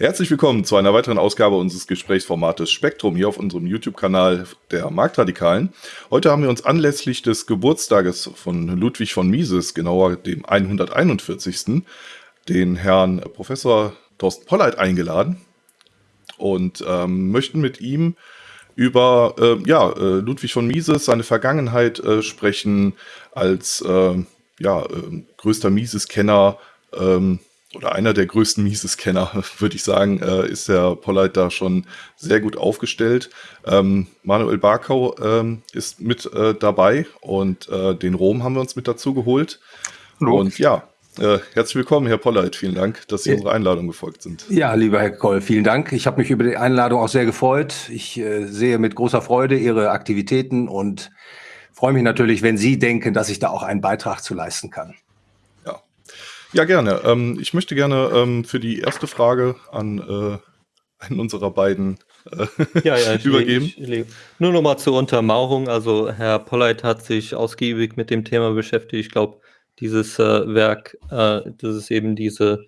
Herzlich willkommen zu einer weiteren Ausgabe unseres Gesprächsformates Spektrum hier auf unserem YouTube-Kanal der Marktradikalen. Heute haben wir uns anlässlich des Geburtstages von Ludwig von Mises, genauer dem 141. den Herrn Professor Thorsten Polleit eingeladen und ähm, möchten mit ihm über äh, ja, Ludwig von Mises, seine Vergangenheit äh, sprechen als äh, ja, äh, größter Mises-Kenner, ähm, oder einer der größten Mises-Kenner, würde ich sagen, äh, ist der Polleit da schon sehr gut aufgestellt. Ähm, Manuel Barkau ähm, ist mit äh, dabei und äh, den Rom haben wir uns mit dazu geholt. Hallo. Und ja, äh, herzlich willkommen, Herr Polleit. Vielen Dank, dass Sie ja. unserer Einladung gefolgt sind. Ja, lieber Herr Koll, vielen Dank. Ich habe mich über die Einladung auch sehr gefreut. Ich äh, sehe mit großer Freude Ihre Aktivitäten und freue mich natürlich, wenn Sie denken, dass ich da auch einen Beitrag zu leisten kann. Ja, gerne. Ähm, ich möchte gerne ähm, für die erste Frage an äh, einen unserer beiden äh, ja, ja, ich übergeben. Ich, ich, nur noch mal zur Untermauerung. Also Herr Polleit hat sich ausgiebig mit dem Thema beschäftigt. Ich glaube, dieses äh, Werk, äh, das ist eben diese,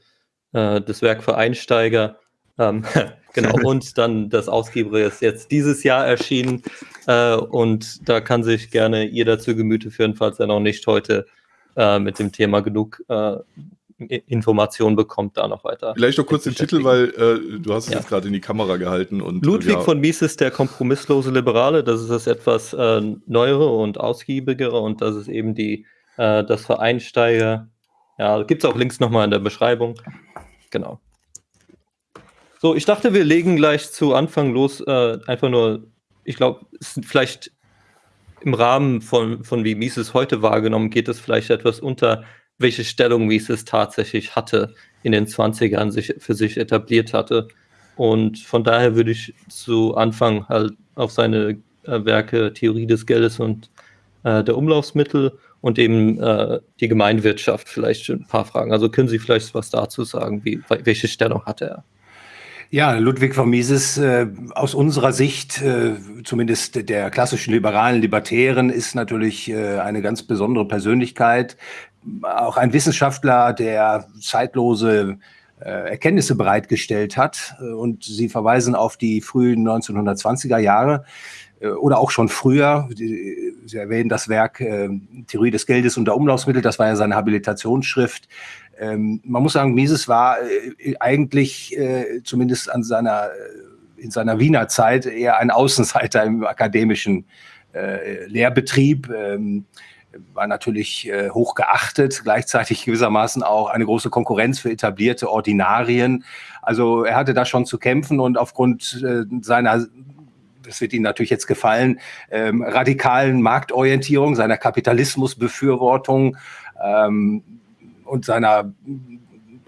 äh, das Werk für Einsteiger. Ähm, genau, und dann das Ausgeber ist jetzt dieses Jahr erschienen. Äh, und da kann sich gerne jeder zu Gemüte führen, falls er noch nicht heute äh, mit dem Thema genug äh, Informationen bekommt, da noch weiter. Vielleicht noch kurz den Titel, weil äh, du hast es ja. jetzt gerade in die Kamera gehalten. Und, Ludwig ja. von Mises, der kompromisslose Liberale, das ist das etwas äh, neuere und ausgiebigere und das ist eben die, äh, das für Einsteiger. Ja, gibt es auch Links nochmal in der Beschreibung. Genau. So, ich dachte, wir legen gleich zu Anfang los. Äh, einfach nur, ich glaube, vielleicht im Rahmen von, von wie Mises heute wahrgenommen, geht es vielleicht etwas unter, welche Stellung Mises tatsächlich hatte, in den 20ern sich für sich etabliert hatte. Und von daher würde ich zu Anfang halt auf seine äh, Werke Theorie des Geldes und äh, der Umlaufsmittel und eben äh, die Gemeinwirtschaft vielleicht ein paar Fragen. Also können Sie vielleicht was dazu sagen, wie, welche Stellung hatte er? Ja, Ludwig von Mises äh, aus unserer Sicht, äh, zumindest der klassischen liberalen Libertären, ist natürlich äh, eine ganz besondere Persönlichkeit. Auch ein Wissenschaftler, der zeitlose äh, Erkenntnisse bereitgestellt hat. Und Sie verweisen auf die frühen 1920er Jahre äh, oder auch schon früher. Sie erwähnen das Werk äh, Theorie des Geldes und der Umlaufsmittel, das war ja seine Habilitationsschrift. Ähm, man muss sagen, Mises war äh, eigentlich äh, zumindest an seiner, äh, in seiner Wiener Zeit eher ein Außenseiter im akademischen äh, Lehrbetrieb. Ähm, war natürlich äh, hoch geachtet, gleichzeitig gewissermaßen auch eine große Konkurrenz für etablierte Ordinarien. Also er hatte da schon zu kämpfen und aufgrund äh, seiner das wird Ihnen natürlich jetzt gefallen, ähm, radikalen Marktorientierung, seiner Kapitalismusbefürwortung, ähm, und seiner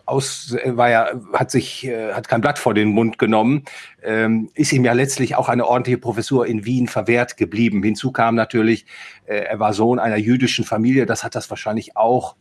aus war ja hat sich äh, hat kein Blatt vor den Mund genommen, ähm, ist ihm ja letztlich auch eine ordentliche Professur in Wien verwehrt geblieben. Hinzu kam natürlich, äh, er war Sohn einer jüdischen Familie, das hat das wahrscheinlich auch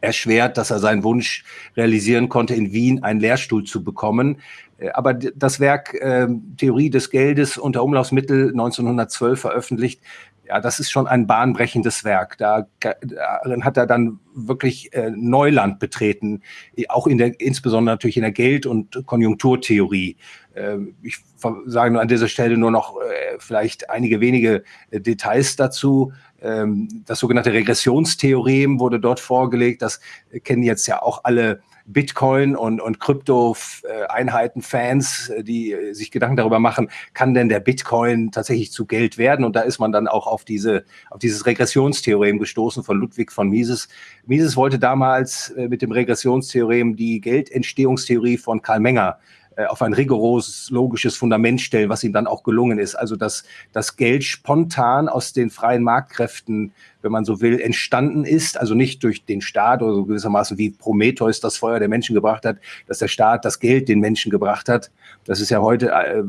erschwert, dass er seinen Wunsch realisieren konnte, in Wien einen Lehrstuhl zu bekommen. Äh, aber das Werk äh, Theorie des Geldes unter Umlaufsmittel 1912 veröffentlicht, ja, das ist schon ein bahnbrechendes Werk. Da, darin hat er dann wirklich äh, Neuland betreten, auch in der, insbesondere natürlich in der Geld- und Konjunkturtheorie. Äh, ich sage nur an dieser Stelle nur noch äh, vielleicht einige wenige äh, Details dazu. Ähm, das sogenannte Regressionstheorem wurde dort vorgelegt. Das kennen jetzt ja auch alle Bitcoin und, und Krypto-Einheiten-Fans, äh, die äh, sich Gedanken darüber machen, kann denn der Bitcoin tatsächlich zu Geld werden? Und da ist man dann auch auf, diese, auf dieses Regressionstheorem gestoßen von Ludwig von Mises. Mises wollte damals äh, mit dem Regressionstheorem die Geldentstehungstheorie von Karl Menger auf ein rigoroses logisches Fundament stellen, was ihm dann auch gelungen ist. Also dass das Geld spontan aus den freien Marktkräften, wenn man so will, entstanden ist, also nicht durch den Staat oder so gewissermaßen wie Prometheus das Feuer der Menschen gebracht hat, dass der Staat das Geld den Menschen gebracht hat. Das ist ja heute äh,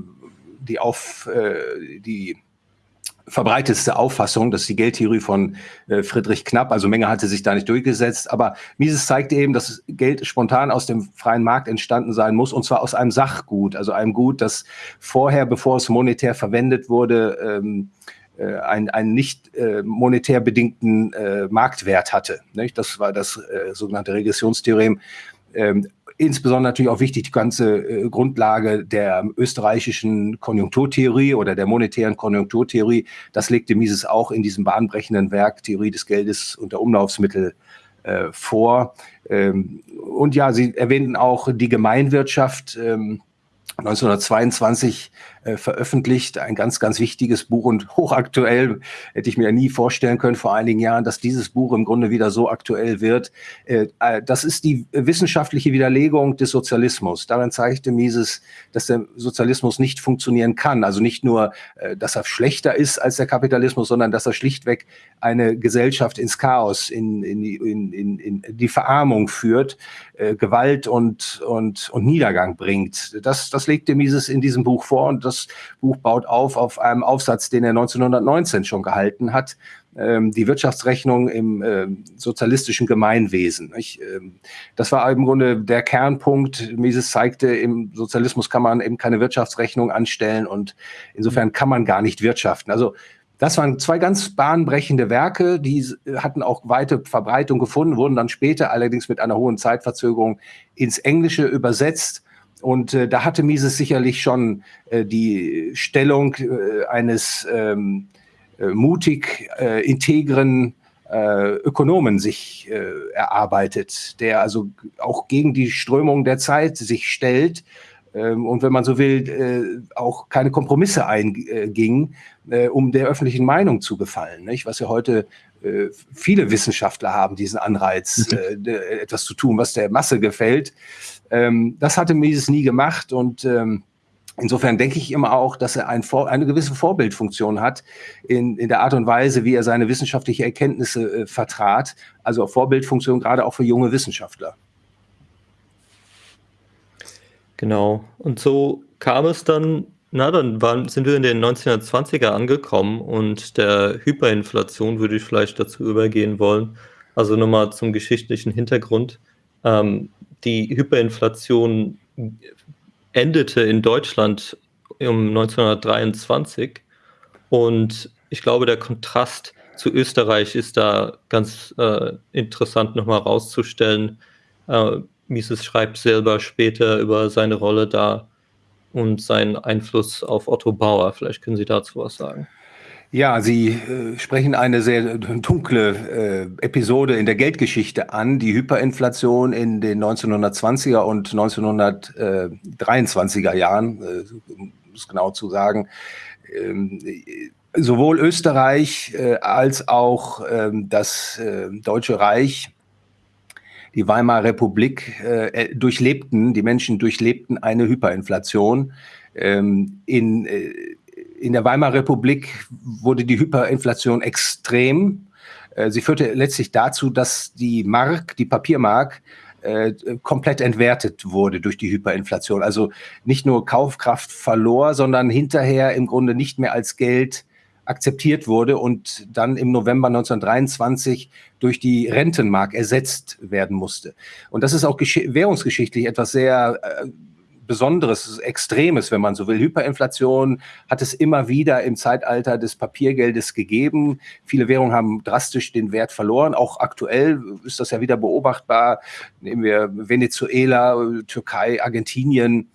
die auf äh, die verbreitetste Auffassung, das ist die Geldtheorie von äh, Friedrich Knapp, also Menge hatte sich da nicht durchgesetzt, aber Mises zeigte eben, dass Geld spontan aus dem freien Markt entstanden sein muss und zwar aus einem Sachgut, also einem Gut, das vorher, bevor es monetär verwendet wurde, ähm, äh, einen, einen nicht äh, monetär bedingten äh, Marktwert hatte. Nicht? Das war das äh, sogenannte Regressionstheorem. Ähm, insbesondere natürlich auch wichtig die ganze äh, Grundlage der österreichischen Konjunkturtheorie oder der monetären Konjunkturtheorie. Das legte Mises auch in diesem bahnbrechenden Werk Theorie des Geldes und der Umlaufsmittel äh, vor. Ähm, und ja, Sie erwähnten auch die Gemeinwirtschaft. Ähm, 1922 äh, veröffentlicht, ein ganz, ganz wichtiges Buch und hochaktuell, hätte ich mir nie vorstellen können vor einigen Jahren, dass dieses Buch im Grunde wieder so aktuell wird. Äh, äh, das ist die wissenschaftliche Widerlegung des Sozialismus. Darin zeigte Mises, dass der Sozialismus nicht funktionieren kann. Also nicht nur, dass er schlechter ist als der Kapitalismus, sondern dass er schlichtweg eine Gesellschaft ins Chaos, in, in, in, in, in die Verarmung führt, Gewalt und, und, und Niedergang bringt. Das, das legte Mises in diesem Buch vor und das Buch baut auf auf einem Aufsatz, den er 1919 schon gehalten hat, ähm, die Wirtschaftsrechnung im äh, sozialistischen Gemeinwesen. Ähm, das war im Grunde der Kernpunkt. Mises zeigte, im Sozialismus kann man eben keine Wirtschaftsrechnung anstellen und insofern kann man gar nicht wirtschaften. Also das waren zwei ganz bahnbrechende Werke, die hatten auch weite Verbreitung gefunden, wurden dann später allerdings mit einer hohen Zeitverzögerung ins Englische übersetzt. Und äh, da hatte Mises sicherlich schon äh, die Stellung äh, eines ähm, äh, mutig äh, integren äh, Ökonomen sich äh, erarbeitet, der also auch gegen die Strömung der Zeit sich stellt ähm, und wenn man so will, äh, auch keine Kompromisse einging, äh, um der öffentlichen Meinung zu gefallen. Nicht? Was ja heute äh, viele Wissenschaftler haben, diesen Anreiz, mhm. etwas zu tun, was der Masse gefällt. Ähm, das hatte Mises nie gemacht und ähm, Insofern denke ich immer auch, dass er ein eine gewisse Vorbildfunktion hat in, in der Art und Weise, wie er seine wissenschaftliche Erkenntnisse äh, vertrat. Also Vorbildfunktion gerade auch für junge Wissenschaftler. Genau. Und so kam es dann, na, dann waren, sind wir in den 1920er angekommen und der Hyperinflation würde ich vielleicht dazu übergehen wollen. Also nochmal zum geschichtlichen Hintergrund. Ähm, die Hyperinflation endete in Deutschland um 1923 und ich glaube, der Kontrast zu Österreich ist da ganz äh, interessant nochmal rauszustellen. Äh, Mises schreibt selber später über seine Rolle da und seinen Einfluss auf Otto Bauer. Vielleicht können Sie dazu was sagen. Ja, Sie äh, sprechen eine sehr dunkle äh, Episode in der Geldgeschichte an, die Hyperinflation in den 1920er und 1923er Jahren, äh, um es genau zu sagen. Ähm, sowohl Österreich äh, als auch ähm, das äh, Deutsche Reich die Weimarer Republik äh, durchlebten, die Menschen durchlebten eine Hyperinflation. Ähm, in, in der Weimarer Republik wurde die Hyperinflation extrem. Äh, sie führte letztlich dazu, dass die Mark, die Papiermark, äh, komplett entwertet wurde durch die Hyperinflation. Also nicht nur Kaufkraft verlor, sondern hinterher im Grunde nicht mehr als Geld akzeptiert wurde und dann im November 1923 durch die Rentenmark ersetzt werden musste. Und das ist auch währungsgeschichtlich etwas sehr äh, Besonderes, Extremes, wenn man so will. Hyperinflation hat es immer wieder im Zeitalter des Papiergeldes gegeben. Viele Währungen haben drastisch den Wert verloren. Auch aktuell ist das ja wieder beobachtbar. Nehmen wir Venezuela, Türkei, Argentinien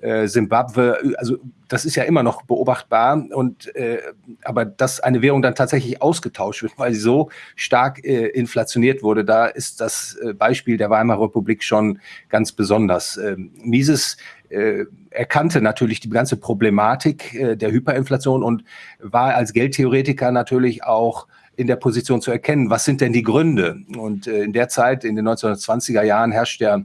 äh, Simbabwe, also das ist ja immer noch beobachtbar und äh, aber dass eine Währung dann tatsächlich ausgetauscht wird, weil sie so stark äh, inflationiert wurde, da ist das äh, Beispiel der Weimarer Republik schon ganz besonders. Ähm, Mises äh, erkannte natürlich die ganze Problematik äh, der Hyperinflation und war als Geldtheoretiker natürlich auch in der Position zu erkennen, was sind denn die Gründe? Und äh, in der Zeit, in den 1920er Jahren, herrscht ja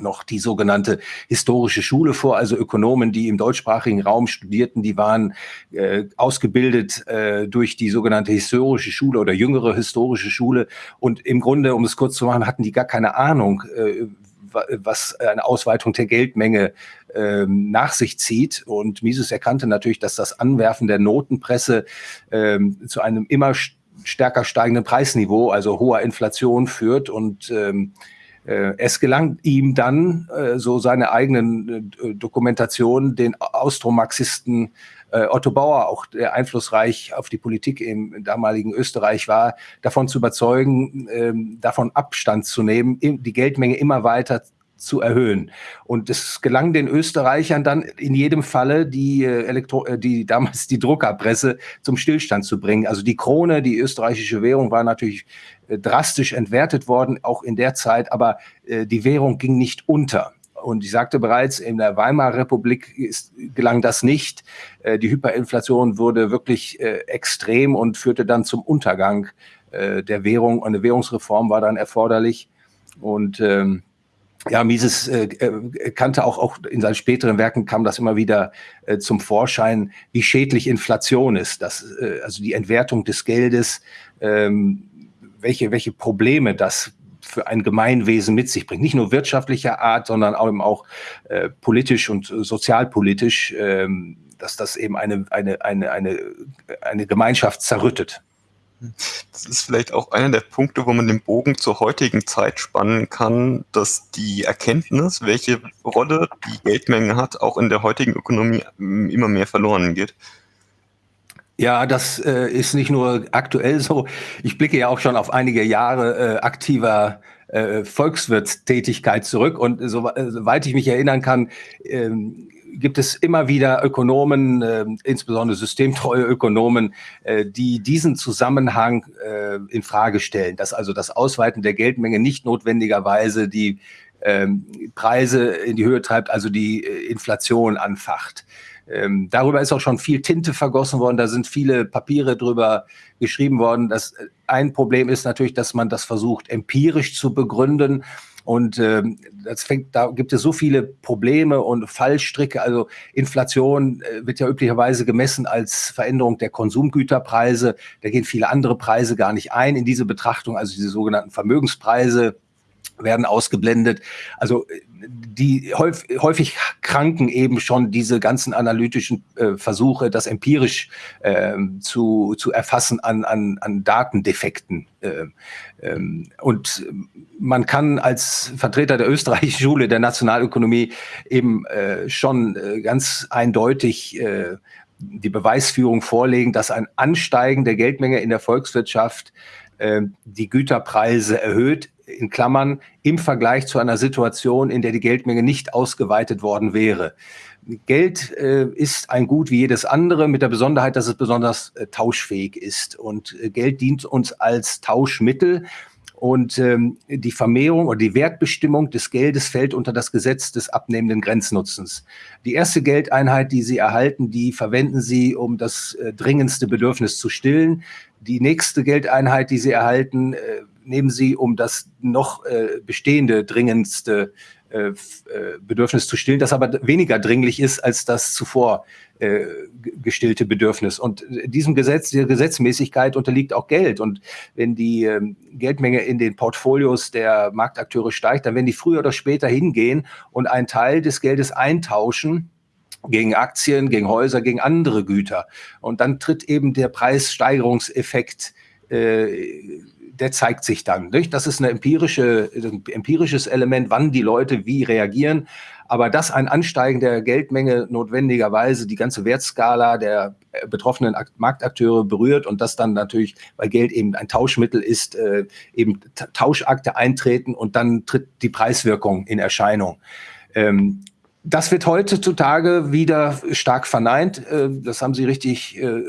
noch die sogenannte historische Schule vor, also Ökonomen, die im deutschsprachigen Raum studierten, die waren äh, ausgebildet äh, durch die sogenannte historische Schule oder jüngere historische Schule und im Grunde, um es kurz zu machen, hatten die gar keine Ahnung, äh, was eine Ausweitung der Geldmenge ähm, nach sich zieht. Und Mises erkannte natürlich, dass das Anwerfen der Notenpresse ähm, zu einem immer stärker steigenden Preisniveau, also hoher Inflation führt und ähm, äh, es gelang ihm dann, äh, so seine eigenen äh, Dokumentationen, den Austromarxisten Otto Bauer, auch der einflussreich auf die Politik im damaligen Österreich war, davon zu überzeugen, ähm, davon Abstand zu nehmen, die Geldmenge immer weiter zu erhöhen. Und es gelang den Österreichern dann in jedem Falle, die, äh, Elektro äh, die damals die Druckerpresse zum Stillstand zu bringen. Also die Krone, die österreichische Währung, war natürlich äh, drastisch entwertet worden, auch in der Zeit, aber äh, die Währung ging nicht unter. Und ich sagte bereits, in der Weimarer Republik ist, gelang das nicht. Äh, die Hyperinflation wurde wirklich äh, extrem und führte dann zum Untergang äh, der Währung. Eine Währungsreform war dann erforderlich. Und ähm, ja, Mises kannte auch, auch in seinen späteren Werken kam das immer wieder zum Vorschein, wie schädlich Inflation ist. Das, äh, also die Entwertung des Geldes, ähm, welche, welche Probleme das für ein Gemeinwesen mit sich bringt. Nicht nur wirtschaftlicher Art, sondern auch, eben auch äh, politisch und sozialpolitisch, ähm, dass das eben eine, eine, eine, eine, eine Gemeinschaft zerrüttet. Das ist vielleicht auch einer der Punkte, wo man den Bogen zur heutigen Zeit spannen kann, dass die Erkenntnis, welche Rolle die Geldmenge hat, auch in der heutigen Ökonomie ähm, immer mehr verloren geht. Ja, das äh, ist nicht nur aktuell so. Ich blicke ja auch schon auf einige Jahre äh, aktiver äh, Volkswirtstätigkeit zurück und so, äh, soweit ich mich erinnern kann, ähm, gibt es immer wieder Ökonomen, äh, insbesondere systemtreue Ökonomen, äh, die diesen Zusammenhang äh, in Frage stellen, dass also das Ausweiten der Geldmenge nicht notwendigerweise die ähm, Preise in die Höhe treibt, also die äh, Inflation anfacht. Ähm, darüber ist auch schon viel Tinte vergossen worden, da sind viele Papiere drüber geschrieben worden. Das, äh, ein Problem ist natürlich, dass man das versucht, empirisch zu begründen. Und ähm, das fängt, da gibt es so viele Probleme und Fallstricke. Also Inflation äh, wird ja üblicherweise gemessen als Veränderung der Konsumgüterpreise. Da gehen viele andere Preise gar nicht ein in diese Betrachtung, also diese sogenannten Vermögenspreise werden ausgeblendet. Also die häufig, häufig kranken eben schon diese ganzen analytischen äh, Versuche, das empirisch äh, zu, zu erfassen an, an, an Datendefekten. Äh, ähm, und man kann als Vertreter der österreichischen Schule der Nationalökonomie eben äh, schon äh, ganz eindeutig äh, die Beweisführung vorlegen, dass ein Ansteigen der Geldmenge in der Volkswirtschaft die Güterpreise erhöht, in Klammern, im Vergleich zu einer Situation, in der die Geldmenge nicht ausgeweitet worden wäre. Geld äh, ist ein Gut wie jedes andere, mit der Besonderheit, dass es besonders äh, tauschfähig ist. Und äh, Geld dient uns als Tauschmittel. Und ähm, die Vermehrung oder die Wertbestimmung des Geldes fällt unter das Gesetz des abnehmenden Grenznutzens. Die erste Geldeinheit, die Sie erhalten, die verwenden Sie, um das äh, dringendste Bedürfnis zu stillen. Die nächste Geldeinheit, die Sie erhalten, äh, nehmen Sie, um das noch äh, bestehende, dringendste äh, Bedürfnis zu stillen, das aber weniger dringlich ist als das zuvor äh, gestillte Bedürfnis. Und diesem Gesetz, dieser Gesetzmäßigkeit unterliegt auch Geld. Und wenn die ähm, Geldmenge in den Portfolios der Marktakteure steigt, dann werden die früher oder später hingehen und einen Teil des Geldes eintauschen gegen Aktien, gegen Häuser, gegen andere Güter. Und dann tritt eben der Preissteigerungseffekt äh, der zeigt sich dann. Nicht? Das ist eine empirische, ein empirisches Element, wann die Leute wie reagieren. Aber dass ein Ansteigen der Geldmenge notwendigerweise die ganze Wertskala der betroffenen Marktakteure berührt und das dann natürlich, weil Geld eben ein Tauschmittel ist, äh, eben Tauschakte eintreten und dann tritt die Preiswirkung in Erscheinung. Ähm, das wird heutzutage wieder stark verneint. Äh, das haben Sie richtig äh,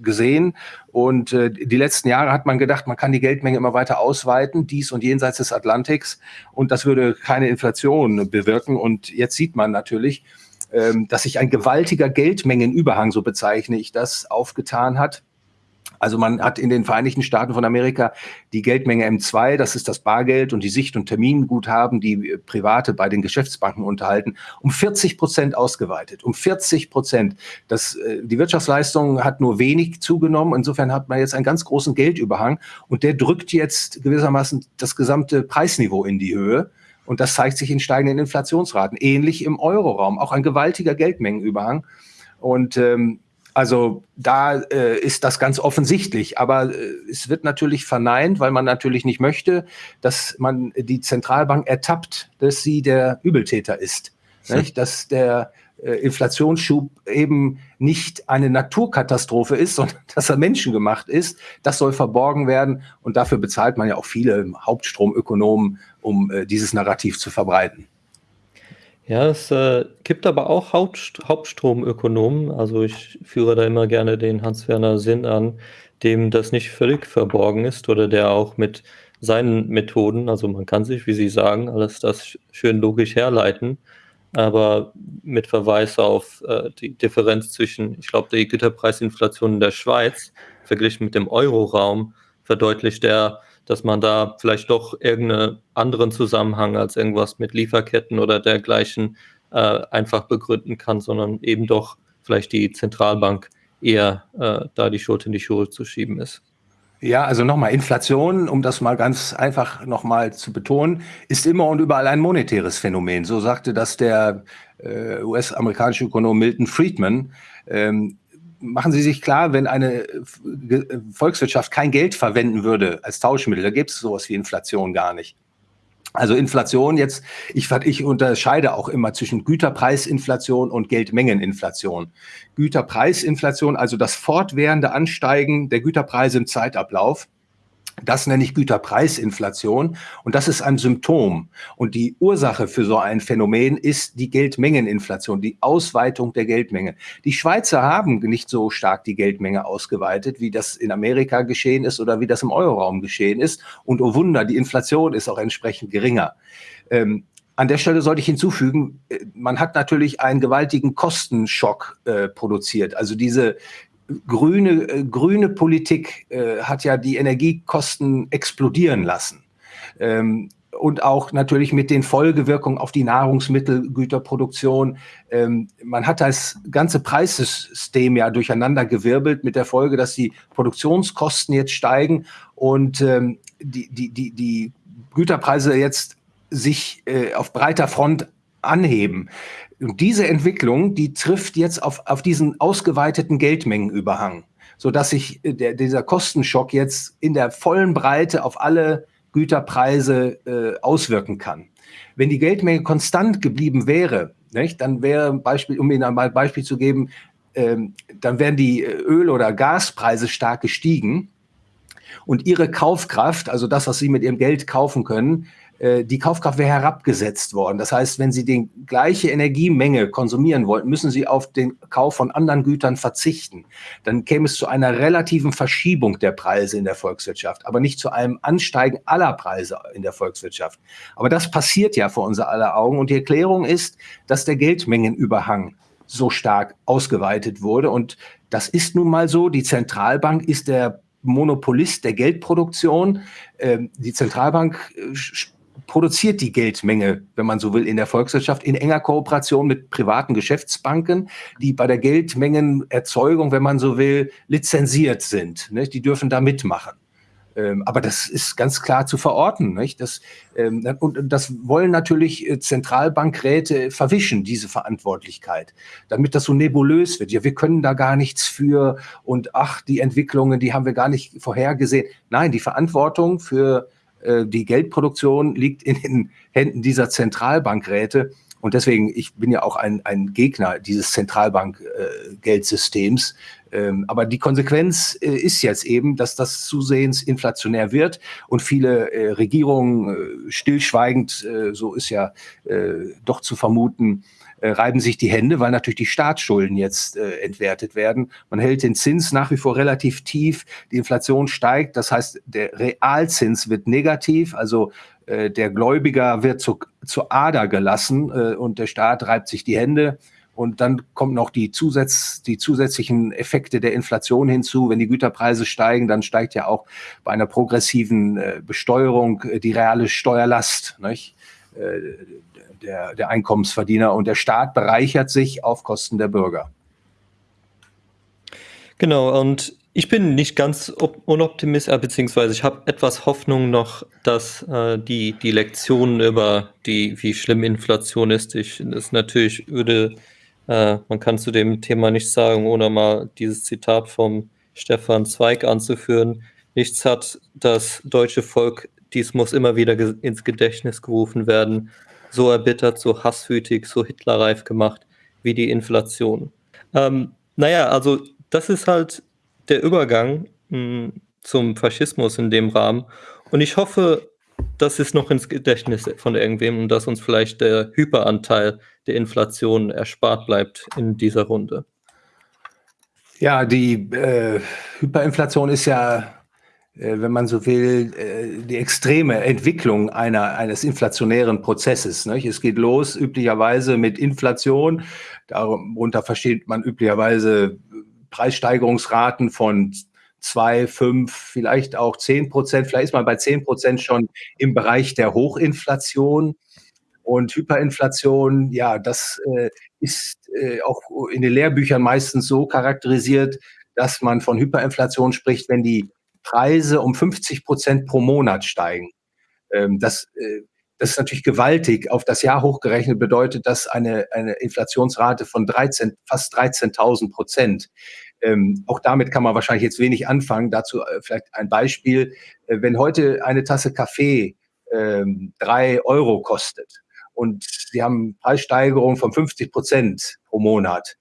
gesehen. Und äh, die letzten Jahre hat man gedacht, man kann die Geldmenge immer weiter ausweiten, dies und jenseits des Atlantiks. Und das würde keine Inflation bewirken. Und jetzt sieht man natürlich, ähm, dass sich ein gewaltiger Geldmengenüberhang, so bezeichne ich das, aufgetan hat also man hat in den Vereinigten Staaten von Amerika die Geldmenge M2, das ist das Bargeld und die Sicht- und Terminguthaben, die äh, Private bei den Geschäftsbanken unterhalten, um 40 Prozent ausgeweitet. Um 40 Prozent. Das, äh, die Wirtschaftsleistung hat nur wenig zugenommen. Insofern hat man jetzt einen ganz großen Geldüberhang und der drückt jetzt gewissermaßen das gesamte Preisniveau in die Höhe. Und das zeigt sich in steigenden Inflationsraten. Ähnlich im Euroraum, auch ein gewaltiger Geldmengenüberhang. Und ähm, also da äh, ist das ganz offensichtlich, aber äh, es wird natürlich verneint, weil man natürlich nicht möchte, dass man die Zentralbank ertappt, dass sie der Übeltäter ist. Hm. Dass der äh, Inflationsschub eben nicht eine Naturkatastrophe ist, sondern dass er menschengemacht ist. Das soll verborgen werden und dafür bezahlt man ja auch viele Hauptstromökonomen, um äh, dieses Narrativ zu verbreiten. Ja, es äh, gibt aber auch Hauptst Hauptstromökonomen, also ich führe da immer gerne den Hans-Werner Sinn an, dem das nicht völlig verborgen ist oder der auch mit seinen Methoden, also man kann sich, wie Sie sagen, alles das schön logisch herleiten, aber mit Verweis auf äh, die Differenz zwischen, ich glaube, die Güterpreisinflation in der Schweiz verglichen mit dem Euroraum verdeutlicht er, dass man da vielleicht doch irgendeinen anderen Zusammenhang als irgendwas mit Lieferketten oder dergleichen äh, einfach begründen kann, sondern eben doch vielleicht die Zentralbank eher äh, da die Schuld in die Schuhe zu schieben ist. Ja, also nochmal, Inflation, um das mal ganz einfach nochmal zu betonen, ist immer und überall ein monetäres Phänomen. So sagte das der äh, US-amerikanische Ökonom Milton Friedman. Ähm, machen Sie sich klar, wenn eine Volkswirtschaft kein Geld verwenden würde als Tauschmittel, da gibt es sowas wie Inflation gar nicht. Also Inflation jetzt, ich, ich unterscheide auch immer zwischen Güterpreisinflation und Geldmengeninflation. Güterpreisinflation, also das fortwährende Ansteigen der Güterpreise im Zeitablauf, das nenne ich Güterpreisinflation und das ist ein Symptom. Und die Ursache für so ein Phänomen ist die Geldmengeninflation, die Ausweitung der Geldmenge. Die Schweizer haben nicht so stark die Geldmenge ausgeweitet, wie das in Amerika geschehen ist oder wie das im Euroraum geschehen ist. Und oh Wunder, die Inflation ist auch entsprechend geringer. Ähm, an der Stelle sollte ich hinzufügen, äh, man hat natürlich einen gewaltigen Kostenschock äh, produziert. Also diese grüne, äh, grüne Politik äh, hat ja die Energiekosten explodieren lassen. Ähm, und auch natürlich mit den Folgewirkungen auf die Nahrungsmittelgüterproduktion. Ähm, man hat das ganze Preissystem ja durcheinander gewirbelt mit der Folge, dass die Produktionskosten jetzt steigen und ähm, die, die, die, die Güterpreise jetzt sich äh, auf breiter Front anheben. Und diese Entwicklung, die trifft jetzt auf, auf diesen ausgeweiteten Geldmengenüberhang, sodass sich äh, der, dieser Kostenschock jetzt in der vollen Breite auf alle Güterpreise äh, auswirken kann. Wenn die Geldmenge konstant geblieben wäre, nicht, dann wäre Beispiel, um Ihnen ein Beispiel zu geben, ähm, dann wären die äh, Öl- oder Gaspreise stark gestiegen und ihre Kaufkraft, also das, was sie mit ihrem Geld kaufen können, die Kaufkraft wäre herabgesetzt worden. Das heißt, wenn Sie die gleiche Energiemenge konsumieren wollten, müssen Sie auf den Kauf von anderen Gütern verzichten. Dann käme es zu einer relativen Verschiebung der Preise in der Volkswirtschaft, aber nicht zu einem Ansteigen aller Preise in der Volkswirtschaft. Aber das passiert ja vor unser aller Augen und die Erklärung ist, dass der Geldmengenüberhang so stark ausgeweitet wurde und das ist nun mal so. Die Zentralbank ist der Monopolist der Geldproduktion. Ähm, die Zentralbank äh, produziert die Geldmenge, wenn man so will, in der Volkswirtschaft in enger Kooperation mit privaten Geschäftsbanken, die bei der Geldmengenerzeugung, wenn man so will, lizenziert sind. Ne? Die dürfen da mitmachen. Ähm, aber das ist ganz klar zu verorten. Nicht? Das, ähm, und das wollen natürlich äh, Zentralbankräte verwischen, diese Verantwortlichkeit, damit das so nebulös wird. Ja, wir können da gar nichts für und ach, die Entwicklungen, die haben wir gar nicht vorhergesehen. Nein, die Verantwortung für äh, die Geldproduktion liegt in den Händen dieser Zentralbankräte. Und deswegen, ich bin ja auch ein, ein Gegner dieses Zentralbankgeldsystems. Äh, ähm, aber die Konsequenz äh, ist jetzt eben, dass das zusehends inflationär wird und viele äh, Regierungen äh, stillschweigend, äh, so ist ja doch zu vermuten, äh, reiben sich die Hände, weil natürlich die Staatsschulden jetzt äh, entwertet werden. Man hält den Zins nach wie vor relativ tief, die Inflation steigt, das heißt, der Realzins wird negativ, also äh, der Gläubiger wird zu, zur Ader gelassen äh, und der Staat reibt sich die Hände. Und dann kommen noch die, Zusatz, die zusätzlichen Effekte der Inflation hinzu. Wenn die Güterpreise steigen, dann steigt ja auch bei einer progressiven äh, Besteuerung äh, die reale Steuerlast. Nicht? Der, der Einkommensverdiener und der Staat bereichert sich auf Kosten der Bürger. Genau, und ich bin nicht ganz unoptimistisch, äh, beziehungsweise ich habe etwas Hoffnung noch, dass äh, die, die Lektionen über die, wie schlimm Inflation ist, ich das natürlich würde, äh, man kann zu dem Thema nicht sagen, ohne mal dieses Zitat vom Stefan Zweig anzuführen. Nichts hat das deutsche Volk, dies muss immer wieder ins Gedächtnis gerufen werden, so erbittert, so hasswütig, so hitlerreif gemacht wie die Inflation. Ähm, naja, also das ist halt der Übergang mh, hm, zum Faschismus in dem Rahmen. Und ich hoffe, das ist noch ins Gedächtnis von irgendwem und dass uns vielleicht der Hyperanteil der Inflation erspart bleibt in dieser Runde. Ja, die äh, Hyperinflation ist ja, wenn man so will, äh, die extreme Entwicklung einer, eines inflationären Prozesses. Nicht? Es geht los üblicherweise mit Inflation. Darunter versteht man üblicherweise Preissteigerungsraten von zwei, fünf, vielleicht auch zehn Prozent. Vielleicht ist man bei zehn Prozent schon im Bereich der Hochinflation. Und Hyperinflation, ja, das äh, ist äh, auch in den Lehrbüchern meistens so charakterisiert, dass man von Hyperinflation spricht, wenn die Preise um 50 Prozent pro Monat steigen. Ähm, das, äh, das ist natürlich gewaltig. Auf das Jahr hochgerechnet bedeutet das eine, eine Inflationsrate von 13, fast 13.000 Prozent. Ähm, auch damit kann man wahrscheinlich jetzt wenig anfangen. Dazu äh, vielleicht ein Beispiel. Äh, wenn heute eine Tasse Kaffee ähm, drei Euro kostet und Sie haben Preissteigerung von 50 Prozent pro Monat,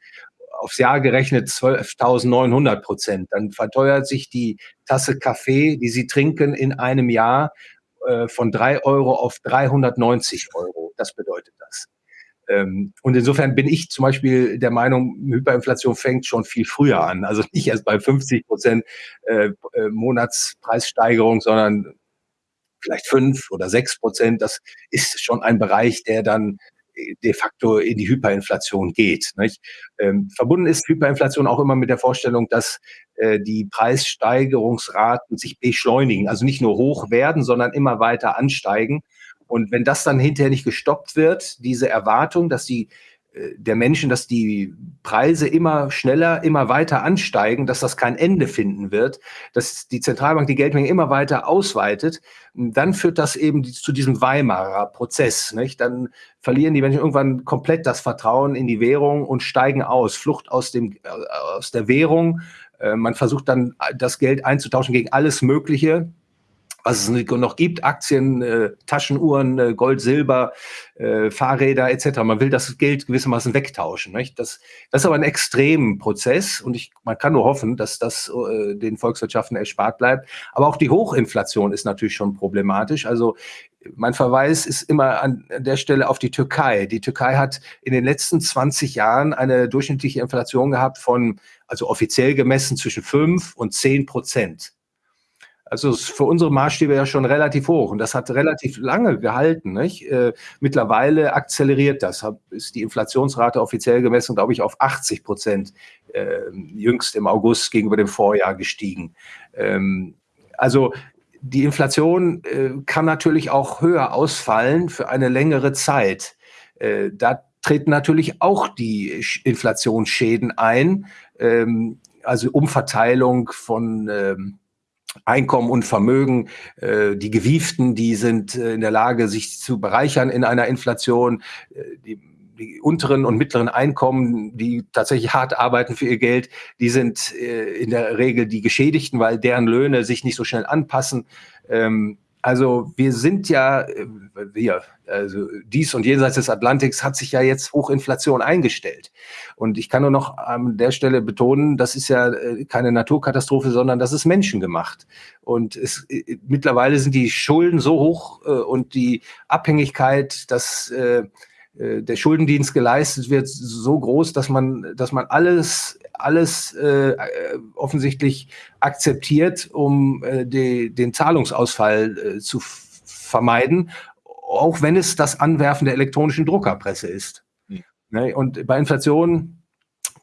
aufs Jahr gerechnet 12.900 Prozent, dann verteuert sich die Tasse Kaffee, die Sie trinken, in einem Jahr äh, von drei Euro auf 390 Euro. Das bedeutet das. Ähm, und insofern bin ich zum Beispiel der Meinung, Hyperinflation fängt schon viel früher an. Also nicht erst bei 50 Prozent äh, äh, Monatspreissteigerung, sondern vielleicht fünf oder sechs Prozent. Das ist schon ein Bereich, der dann de facto in die Hyperinflation geht. Nicht? Ähm, verbunden ist Hyperinflation auch immer mit der Vorstellung, dass äh, die Preissteigerungsraten sich beschleunigen, also nicht nur hoch werden, sondern immer weiter ansteigen. Und wenn das dann hinterher nicht gestoppt wird, diese Erwartung, dass die der Menschen, dass die Preise immer schneller, immer weiter ansteigen, dass das kein Ende finden wird, dass die Zentralbank die Geldmenge immer weiter ausweitet, dann führt das eben zu diesem Weimarer Prozess. Nicht? Dann verlieren die Menschen irgendwann komplett das Vertrauen in die Währung und steigen aus, Flucht aus, dem, äh, aus der Währung. Äh, man versucht dann das Geld einzutauschen gegen alles Mögliche was es noch gibt, Aktien, äh, Taschenuhren, äh, Gold, Silber, äh, Fahrräder etc. Man will das Geld gewissermaßen wegtauschen. Nicht? Das, das ist aber ein extremer Prozess und ich, man kann nur hoffen, dass das äh, den Volkswirtschaften erspart bleibt. Aber auch die Hochinflation ist natürlich schon problematisch. Also mein Verweis ist immer an der Stelle auf die Türkei. Die Türkei hat in den letzten 20 Jahren eine durchschnittliche Inflation gehabt von, also offiziell gemessen, zwischen 5 und 10 Prozent. Also ist für unsere Maßstäbe ja schon relativ hoch und das hat relativ lange gehalten. Nicht? Äh, mittlerweile akzeleriert das. Hab, ist die Inflationsrate offiziell gemessen, glaube ich, auf 80 Prozent äh, jüngst im August gegenüber dem Vorjahr gestiegen. Ähm, also die Inflation äh, kann natürlich auch höher ausfallen für eine längere Zeit. Äh, da treten natürlich auch die Inflationsschäden ein, ähm, also Umverteilung von ähm, Einkommen und Vermögen, äh, die Gewieften, die sind äh, in der Lage, sich zu bereichern in einer Inflation. Äh, die, die unteren und mittleren Einkommen, die tatsächlich hart arbeiten für ihr Geld, die sind in der Regel die Geschädigten, weil deren Löhne sich nicht so schnell anpassen. Ähm, also wir sind ja, äh, wir, also dies und jenseits des Atlantiks hat sich ja jetzt Hochinflation eingestellt. Und ich kann nur noch an der Stelle betonen, das ist ja äh, keine Naturkatastrophe, sondern das ist menschengemacht. Und es, äh, mittlerweile sind die Schulden so hoch und die Abhängigkeit, dass der Schuldendienst geleistet wird, so groß, dass man, dass man alles alles äh, offensichtlich akzeptiert, um äh, die, den Zahlungsausfall äh, zu vermeiden, auch wenn es das Anwerfen der elektronischen Druckerpresse ist. Mhm. Und bei Inflation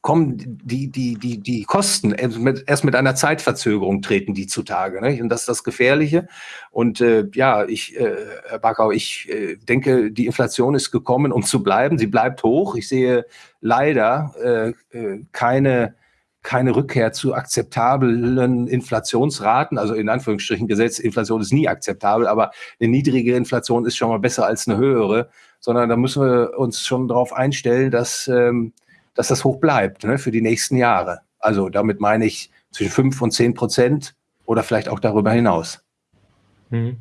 kommen die, die, die, die Kosten erst mit, einer Zeitverzögerung treten die zutage. Ne? Und das ist das Gefährliche. Und äh, ja, ich, äh, Herr Backau, ich äh, denke, die Inflation ist gekommen, um zu bleiben. Sie bleibt hoch. Ich sehe leider äh, äh, keine keine Rückkehr zu akzeptablen Inflationsraten, also in Anführungsstrichen Gesetz, Inflation ist nie akzeptabel, aber eine niedrige Inflation ist schon mal besser als eine höhere, sondern da müssen wir uns schon darauf einstellen, dass ähm, dass das hoch bleibt ne, für die nächsten Jahre. Also damit meine ich zwischen 5 und 10 Prozent oder vielleicht auch darüber hinaus. Mhm.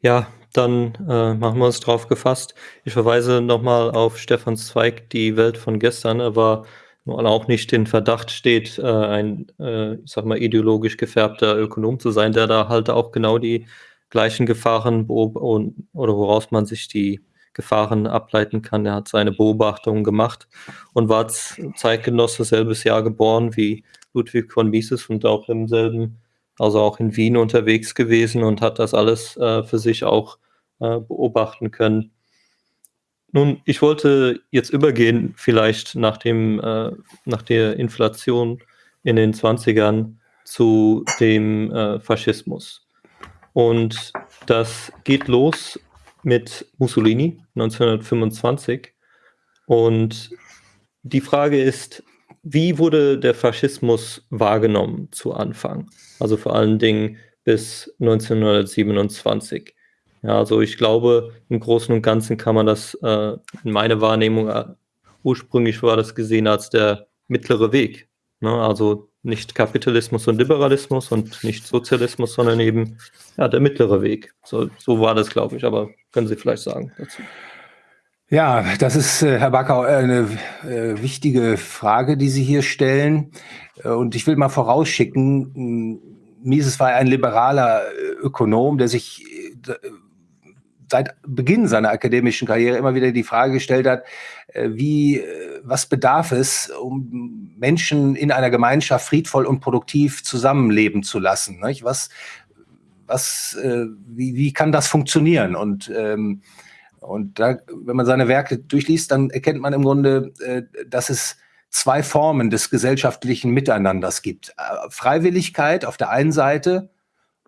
Ja, dann äh, machen wir uns drauf gefasst. Ich verweise nochmal auf Stefans Zweig, die Welt von gestern. Er nun auch nicht in Verdacht steht, äh, ein, äh, ich sag mal, ideologisch gefärbter Ökonom zu sein, der da halt auch genau die gleichen Gefahren oder woraus man sich die Gefahren ableiten kann. Er hat seine Beobachtungen gemacht und war Zeitgenosse selbes Jahr geboren wie Ludwig von Mises und auch im selben, also auch in Wien unterwegs gewesen und hat das alles äh, für sich auch äh, beobachten können. Nun, ich wollte jetzt übergehen, vielleicht nach, dem, äh, nach der Inflation in den 20ern zu dem äh, Faschismus. Und das geht los mit Mussolini 1925. Und die Frage ist, wie wurde der Faschismus wahrgenommen zu Anfang? Also vor allen Dingen bis 1927. Ja, also ich glaube, im Großen und Ganzen kann man das äh, in meiner Wahrnehmung, äh, ursprünglich war das gesehen als der mittlere Weg. Ne? Also nicht Kapitalismus und Liberalismus und nicht Sozialismus, sondern eben ja, der mittlere Weg. So, so war das, glaube ich. Aber können Sie vielleicht sagen dazu? Ja, das ist, äh, Herr Backau, eine äh, wichtige Frage, die Sie hier stellen. Äh, und ich will mal vorausschicken, Mises war ein liberaler Ökonom, der sich seit Beginn seiner akademischen Karriere immer wieder die Frage gestellt hat, äh, wie, äh, was bedarf es, um Menschen in einer Gemeinschaft friedvoll und produktiv zusammenleben zu lassen? Nicht? Was, was, äh, wie, wie kann das funktionieren? Und, ähm, und da, wenn man seine Werke durchliest, dann erkennt man im Grunde, äh, dass es zwei Formen des gesellschaftlichen Miteinanders gibt. Freiwilligkeit auf der einen Seite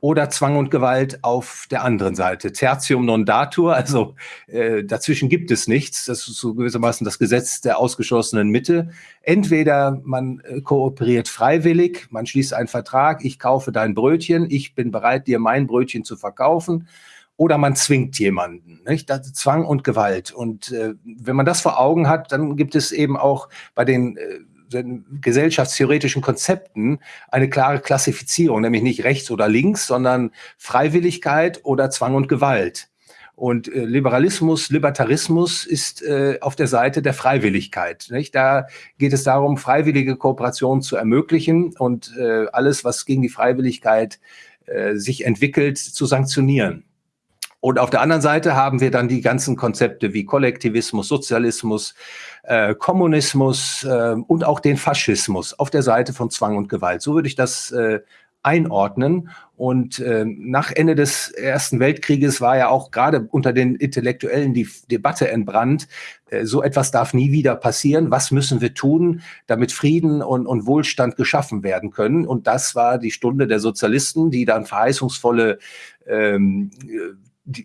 oder Zwang und Gewalt auf der anderen Seite. Tertium non datur, also äh, dazwischen gibt es nichts. Das ist so gewissermaßen das Gesetz der ausgeschlossenen Mitte. Entweder man äh, kooperiert freiwillig, man schließt einen Vertrag, ich kaufe dein Brötchen, ich bin bereit, dir mein Brötchen zu verkaufen, oder man zwingt jemanden. Nicht? Das Zwang und Gewalt. Und äh, wenn man das vor Augen hat, dann gibt es eben auch bei den äh, gesellschaftstheoretischen Konzepten eine klare Klassifizierung, nämlich nicht rechts oder links, sondern Freiwilligkeit oder Zwang und Gewalt. Und äh, Liberalismus, Libertarismus ist äh, auf der Seite der Freiwilligkeit. Nicht? Da geht es darum, freiwillige Kooperation zu ermöglichen und äh, alles, was gegen die Freiwilligkeit äh, sich entwickelt, zu sanktionieren. Und auf der anderen Seite haben wir dann die ganzen Konzepte wie Kollektivismus, Sozialismus, äh, Kommunismus äh, und auch den Faschismus auf der Seite von Zwang und Gewalt. So würde ich das äh, einordnen. Und äh, nach Ende des Ersten Weltkrieges war ja auch gerade unter den Intellektuellen die Debatte entbrannt, äh, so etwas darf nie wieder passieren. Was müssen wir tun, damit Frieden und, und Wohlstand geschaffen werden können? Und das war die Stunde der Sozialisten, die dann verheißungsvolle ähm,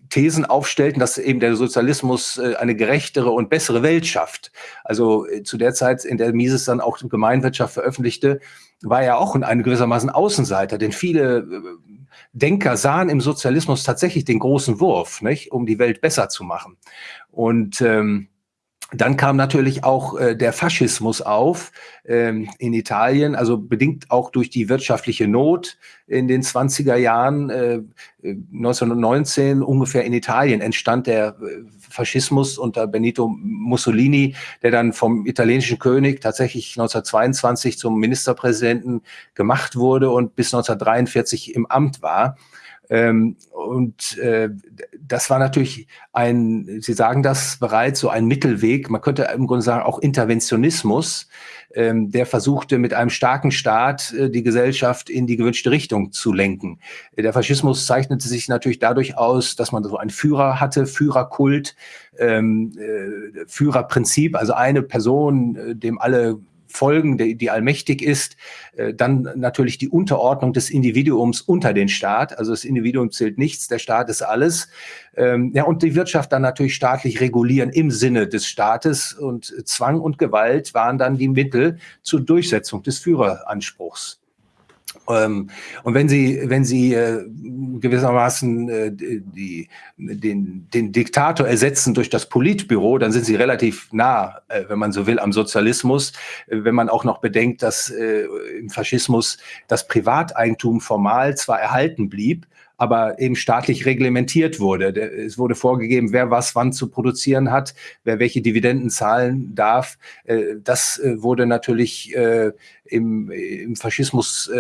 Thesen aufstellten, dass eben der Sozialismus äh, eine gerechtere und bessere Welt schafft. Also äh, zu der Zeit, in der Mises dann auch Gemeinwirtschaft veröffentlichte, war er auch ein gewissermaßen Außenseiter, denn viele äh, Denker sahen im Sozialismus tatsächlich den großen Wurf, nicht, um die Welt besser zu machen. Und ähm, dann kam natürlich auch äh, der Faschismus auf ähm, in Italien, also bedingt auch durch die wirtschaftliche Not in den 20er Jahren. Äh, 1919 äh, ungefähr in Italien entstand der äh, Faschismus unter Benito Mussolini, der dann vom italienischen König tatsächlich 1922 zum Ministerpräsidenten gemacht wurde und bis 1943 im Amt war. Ähm, und äh, das war natürlich ein, Sie sagen das bereits, so ein Mittelweg, man könnte im Grunde sagen auch Interventionismus, ähm, der versuchte mit einem starken Staat äh, die Gesellschaft in die gewünschte Richtung zu lenken. Der Faschismus zeichnete sich natürlich dadurch aus, dass man so einen Führer hatte, Führerkult, ähm, äh, Führerprinzip, also eine Person, äh, dem alle folgen, die, die allmächtig ist. Äh, dann natürlich die Unterordnung des Individuums unter den Staat. Also das Individuum zählt nichts, der Staat ist alles. Ähm, ja, und die Wirtschaft dann natürlich staatlich regulieren im Sinne des Staates. Und Zwang und Gewalt waren dann die Mittel zur Durchsetzung des Führeranspruchs. Ähm, und wenn Sie, wenn Sie äh, gewissermaßen äh, die, den, den Diktator ersetzen durch das Politbüro, dann sind Sie relativ nah, äh, wenn man so will, am Sozialismus. Wenn man auch noch bedenkt, dass im Faschismus das Privateigentum formal zwar erhalten blieb, aber eben staatlich reglementiert wurde. Es wurde vorgegeben, wer was wann zu produzieren hat, wer welche Dividenden zahlen darf. Äh, das äh, wurde natürlich äh, im, Faschismus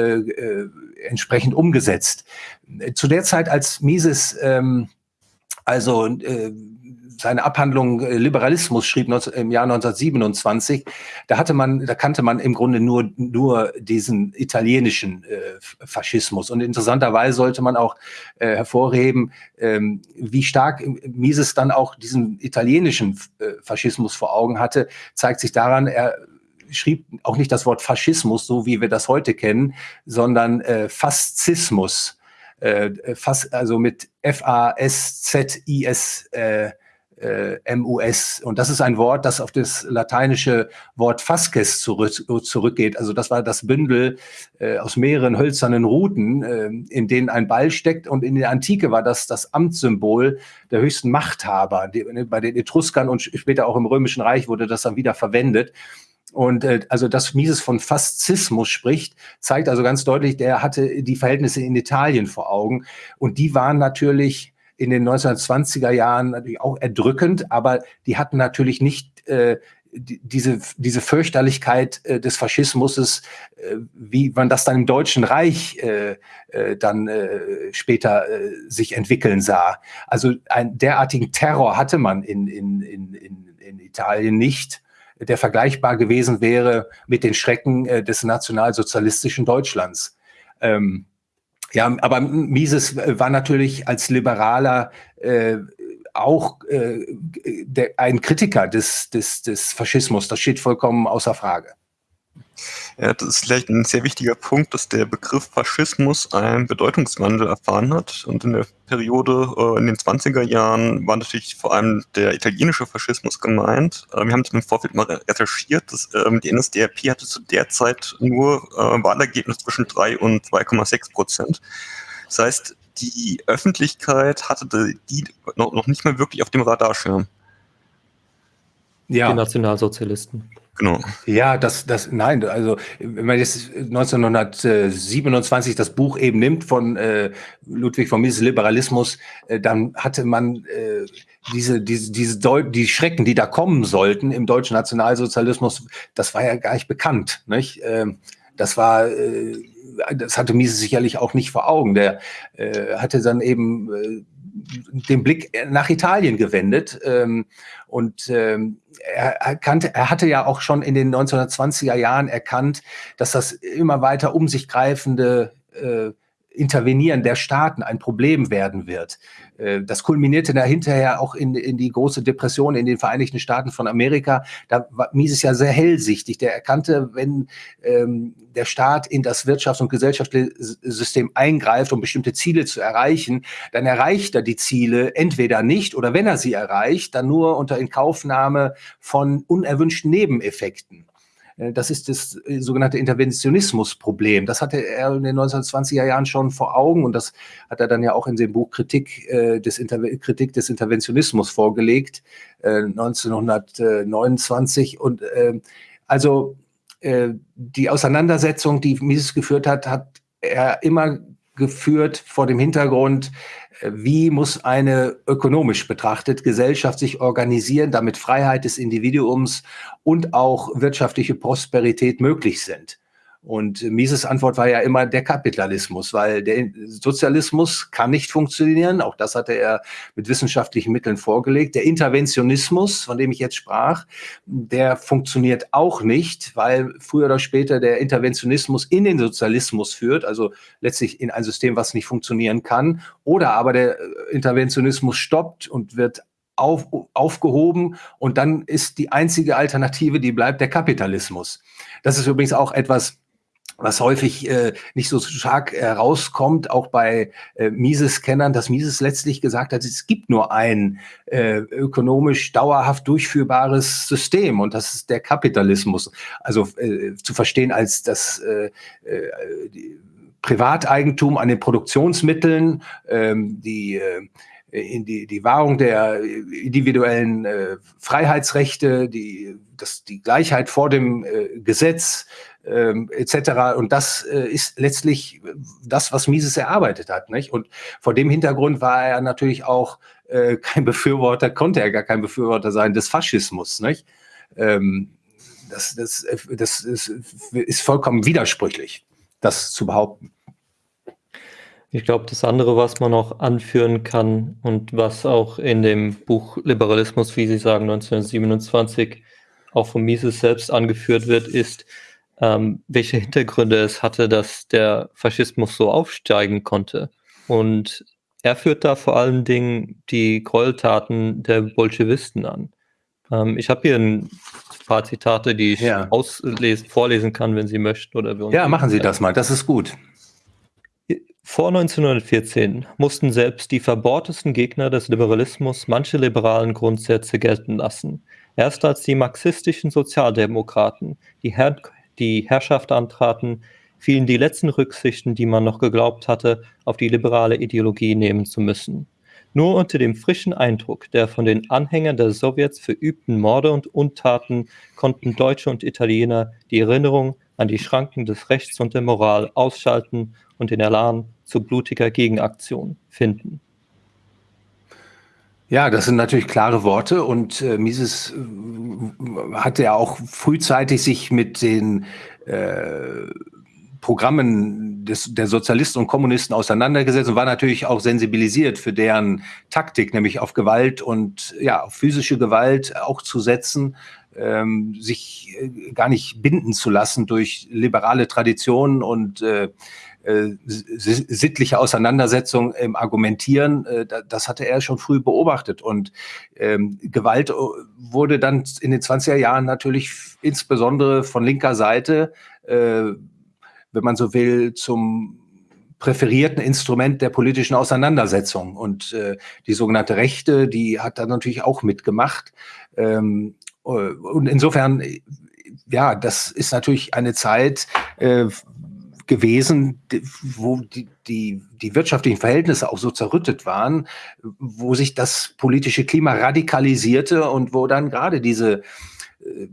entsprechend umgesetzt. Zu der Zeit, als Mises ähm, also seine Abhandlung äh, Liberalismus schrieb im Jahr 1927, da hatte man, da kannte man im Grunde nur, nur diesen italienischen äh, Faschismus. Und interessanterweise sollte man auch äh, hervorheben, ähm, wie stark Mises dann auch diesen italienischen äh, Faschismus vor Augen hatte, zeigt sich daran, er schrieb auch nicht das Wort Faschismus, so wie wir das heute kennen, sondern äh, Faszismus. Äh, fast, also mit F-A-S-Z-I-S äh, äh, MUS. Und das ist ein Wort, das auf das lateinische Wort Fasces zurück, zurückgeht. Also das war das Bündel äh, aus mehreren hölzernen Ruten, äh, in denen ein Ball steckt. Und in der Antike war das das Amtssymbol der höchsten Machthaber. Die, bei den Etruskern und später auch im Römischen Reich wurde das dann wieder verwendet. Und äh, also dass Mises von Faszismus spricht, zeigt also ganz deutlich, der hatte die Verhältnisse in Italien vor Augen. Und die waren natürlich in den 1920er Jahren natürlich auch erdrückend, aber die hatten natürlich nicht äh, diese, diese Fürchterlichkeit äh, des Faschismus, äh, wie man das dann im Deutschen Reich äh, äh, dann äh, später äh, sich entwickeln sah. Also einen derartigen Terror hatte man in, in, in, in, in Italien nicht, der vergleichbar gewesen wäre mit den Schrecken äh, des nationalsozialistischen Deutschlands. Ähm, ja, aber Mises war natürlich als Liberaler äh, auch äh, der, ein Kritiker des, des, des Faschismus. Das steht vollkommen außer Frage. Ja, das ist vielleicht ein sehr wichtiger Punkt, dass der Begriff Faschismus einen Bedeutungswandel erfahren hat. Und in der Periode äh, in den 20er Jahren war natürlich vor allem der italienische Faschismus gemeint. Äh, wir haben das im Vorfeld mal recherchiert. Dass, ähm, die NSDAP hatte zu der Zeit nur äh, Wahlergebnis zwischen 3 und 2,6 Prozent. Das heißt, die Öffentlichkeit hatte die noch, noch nicht mal wirklich auf dem Radarschirm. Ja. Die Nationalsozialisten. Genau. Ja, das, das, nein, also wenn man jetzt 1927 das Buch eben nimmt von äh, Ludwig von Mises Liberalismus, äh, dann hatte man äh, diese, diese, diese die Schrecken, die da kommen sollten im deutschen Nationalsozialismus, das war ja gar nicht bekannt. Nicht? Ähm, das war, äh, das hatte Mises sicherlich auch nicht vor Augen. Der äh, hatte dann eben äh, den Blick nach Italien gewendet ähm, und ähm, er, erkannte, er hatte ja auch schon in den 1920er Jahren erkannt, dass das immer weiter um sich greifende äh, Intervenieren der Staaten ein Problem werden wird. Äh, das kulminierte da hinterher auch in, in die große Depression in den Vereinigten Staaten von Amerika. Da war Mises ja sehr hellsichtig. Der erkannte, wenn ähm, der Staat in das Wirtschafts- und Gesellschaftssystem eingreift, um bestimmte Ziele zu erreichen, dann erreicht er die Ziele entweder nicht oder wenn er sie erreicht, dann nur unter Inkaufnahme von unerwünschten Nebeneffekten. Äh, das ist das äh, sogenannte Interventionismusproblem. Das hatte er in den 1920er Jahren schon vor Augen und das hat er dann ja auch in dem Buch Kritik, äh, des, Kritik des Interventionismus vorgelegt, äh, 1929. Und äh, also die Auseinandersetzung, die Mises geführt hat, hat er immer geführt vor dem Hintergrund, wie muss eine ökonomisch betrachtet Gesellschaft sich organisieren, damit Freiheit des Individuums und auch wirtschaftliche Prosperität möglich sind. Und Mises Antwort war ja immer der Kapitalismus, weil der Sozialismus kann nicht funktionieren. Auch das hatte er mit wissenschaftlichen Mitteln vorgelegt. Der Interventionismus, von dem ich jetzt sprach, der funktioniert auch nicht, weil früher oder später der Interventionismus in den Sozialismus führt, also letztlich in ein System, was nicht funktionieren kann. Oder aber der Interventionismus stoppt und wird auf, aufgehoben und dann ist die einzige Alternative, die bleibt, der Kapitalismus. Das ist übrigens auch etwas, was häufig äh, nicht so stark herauskommt, auch bei äh, Mises-Kennern, dass Mises letztlich gesagt hat, es gibt nur ein äh, ökonomisch dauerhaft durchführbares System und das ist der Kapitalismus. Also äh, zu verstehen als das äh, äh, Privateigentum an den Produktionsmitteln, ähm, die äh, in die, die Wahrung der individuellen äh, Freiheitsrechte, die, das, die Gleichheit vor dem äh, Gesetz ähm, etc. Und das äh, ist letztlich das, was Mises erarbeitet hat. Nicht? Und vor dem Hintergrund war er natürlich auch äh, kein Befürworter, konnte er gar kein Befürworter sein des Faschismus. Nicht? Ähm, das, das, das ist, ist vollkommen widersprüchlich, das zu behaupten. Ich glaube, das andere, was man noch anführen kann und was auch in dem Buch Liberalismus, wie Sie sagen, 1927 auch von Mises selbst angeführt wird, ist, ähm, welche Hintergründe es hatte, dass der Faschismus so aufsteigen konnte. Und er führt da vor allen Dingen die Gräueltaten der Bolschewisten an. Ähm, ich habe hier ein paar Zitate, die ich ja. auslesen, vorlesen kann, wenn Sie möchten. Oder ja, machen Sie das mal, das ist gut. Vor 1914 mussten selbst die verbohrtesten Gegner des Liberalismus manche liberalen Grundsätze gelten lassen. Erst als die marxistischen Sozialdemokraten die, Herr die Herrschaft antraten, fielen die letzten Rücksichten, die man noch geglaubt hatte, auf die liberale Ideologie nehmen zu müssen. Nur unter dem frischen Eindruck der von den Anhängern der Sowjets verübten Morde und Untaten konnten Deutsche und Italiener die Erinnerung an die Schranken des Rechts und der Moral ausschalten und den Elan zu blutiger Gegenaktion finden. Ja, das sind natürlich klare Worte und äh, Mises äh, hat ja auch frühzeitig sich mit den äh, Programmen des, der Sozialisten und Kommunisten auseinandergesetzt und war natürlich auch sensibilisiert für deren Taktik, nämlich auf Gewalt und ja, auf physische Gewalt auch zu setzen, ähm, sich äh, gar nicht binden zu lassen durch liberale Traditionen und äh, sittliche Auseinandersetzung im Argumentieren, äh, das hatte er schon früh beobachtet. Und ähm, Gewalt äh, wurde dann in den 20er Jahren natürlich insbesondere von linker Seite, äh, wenn man so will, zum präferierten Instrument der politischen Auseinandersetzung. Und äh, die sogenannte Rechte, die hat da natürlich auch mitgemacht. Ähm, und insofern, ja, das ist natürlich eine Zeit, äh, gewesen, wo die, die, die wirtschaftlichen Verhältnisse auch so zerrüttet waren, wo sich das politische Klima radikalisierte und wo dann gerade diese, äh,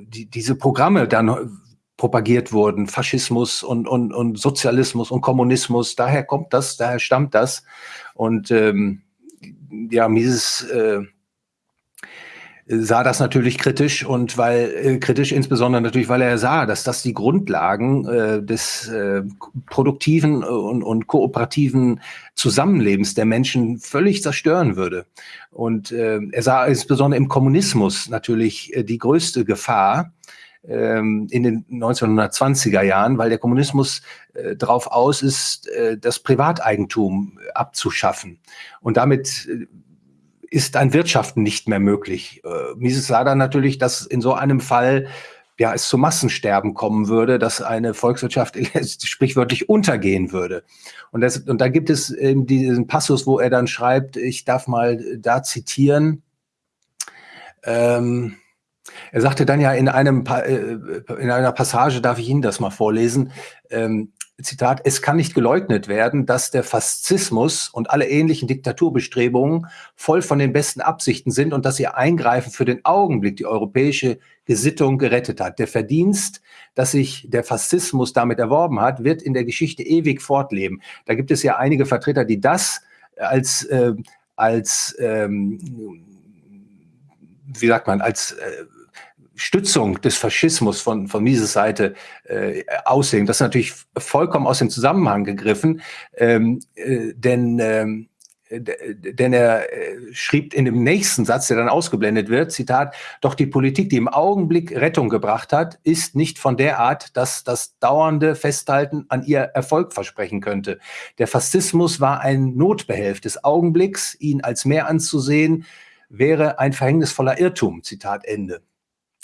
die, diese Programme dann propagiert wurden, Faschismus und, und, und Sozialismus und Kommunismus, daher kommt das, daher stammt das. Und ähm, ja, Mises äh, sah das natürlich kritisch und weil äh, kritisch insbesondere natürlich, weil er sah, dass das die Grundlagen äh, des äh, produktiven und, und kooperativen Zusammenlebens der Menschen völlig zerstören würde. Und äh, er sah insbesondere im Kommunismus natürlich äh, die größte Gefahr ähm, in den 1920er Jahren, weil der Kommunismus äh, darauf aus ist, äh, das Privateigentum abzuschaffen. Und damit äh, ist ein Wirtschaften nicht mehr möglich. Äh, Mises sah dann natürlich, dass in so einem Fall ja, es zu Massensterben kommen würde, dass eine Volkswirtschaft sprichwörtlich untergehen würde. Und, das, und da gibt es eben diesen Passus, wo er dann schreibt, ich darf mal da zitieren, ähm, er sagte dann ja in, einem, äh, in einer Passage, darf ich Ihnen das mal vorlesen, ähm, Zitat, es kann nicht geleugnet werden, dass der Faszismus und alle ähnlichen Diktaturbestrebungen voll von den besten Absichten sind und dass ihr Eingreifen für den Augenblick die europäische Gesittung gerettet hat. Der Verdienst, dass sich der Faszismus damit erworben hat, wird in der Geschichte ewig fortleben. Da gibt es ja einige Vertreter, die das als, äh, als ähm, wie sagt man, als äh, Stützung des Faschismus von, von Mises Seite äh, aussehen. Das ist natürlich vollkommen aus dem Zusammenhang gegriffen, ähm, äh, denn, ähm, denn er äh, schrieb in dem nächsten Satz, der dann ausgeblendet wird, Zitat, doch die Politik, die im Augenblick Rettung gebracht hat, ist nicht von der Art, dass das dauernde Festhalten an ihr Erfolg versprechen könnte. Der Faschismus war ein Notbehelf des Augenblicks, ihn als mehr anzusehen, wäre ein verhängnisvoller Irrtum, Zitat Ende.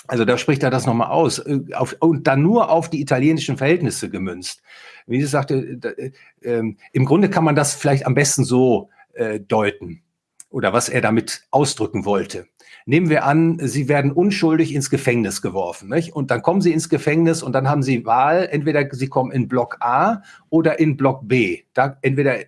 Also da spricht er das nochmal aus. Äh, auf, und dann nur auf die italienischen Verhältnisse gemünzt. Wie sie sagte, äh, äh, im Grunde kann man das vielleicht am besten so äh, deuten. Oder was er damit ausdrücken wollte. Nehmen wir an, Sie werden unschuldig ins Gefängnis geworfen. Nicht? Und dann kommen Sie ins Gefängnis und dann haben Sie Wahl. Entweder Sie kommen in Block A oder in Block B. Da, entweder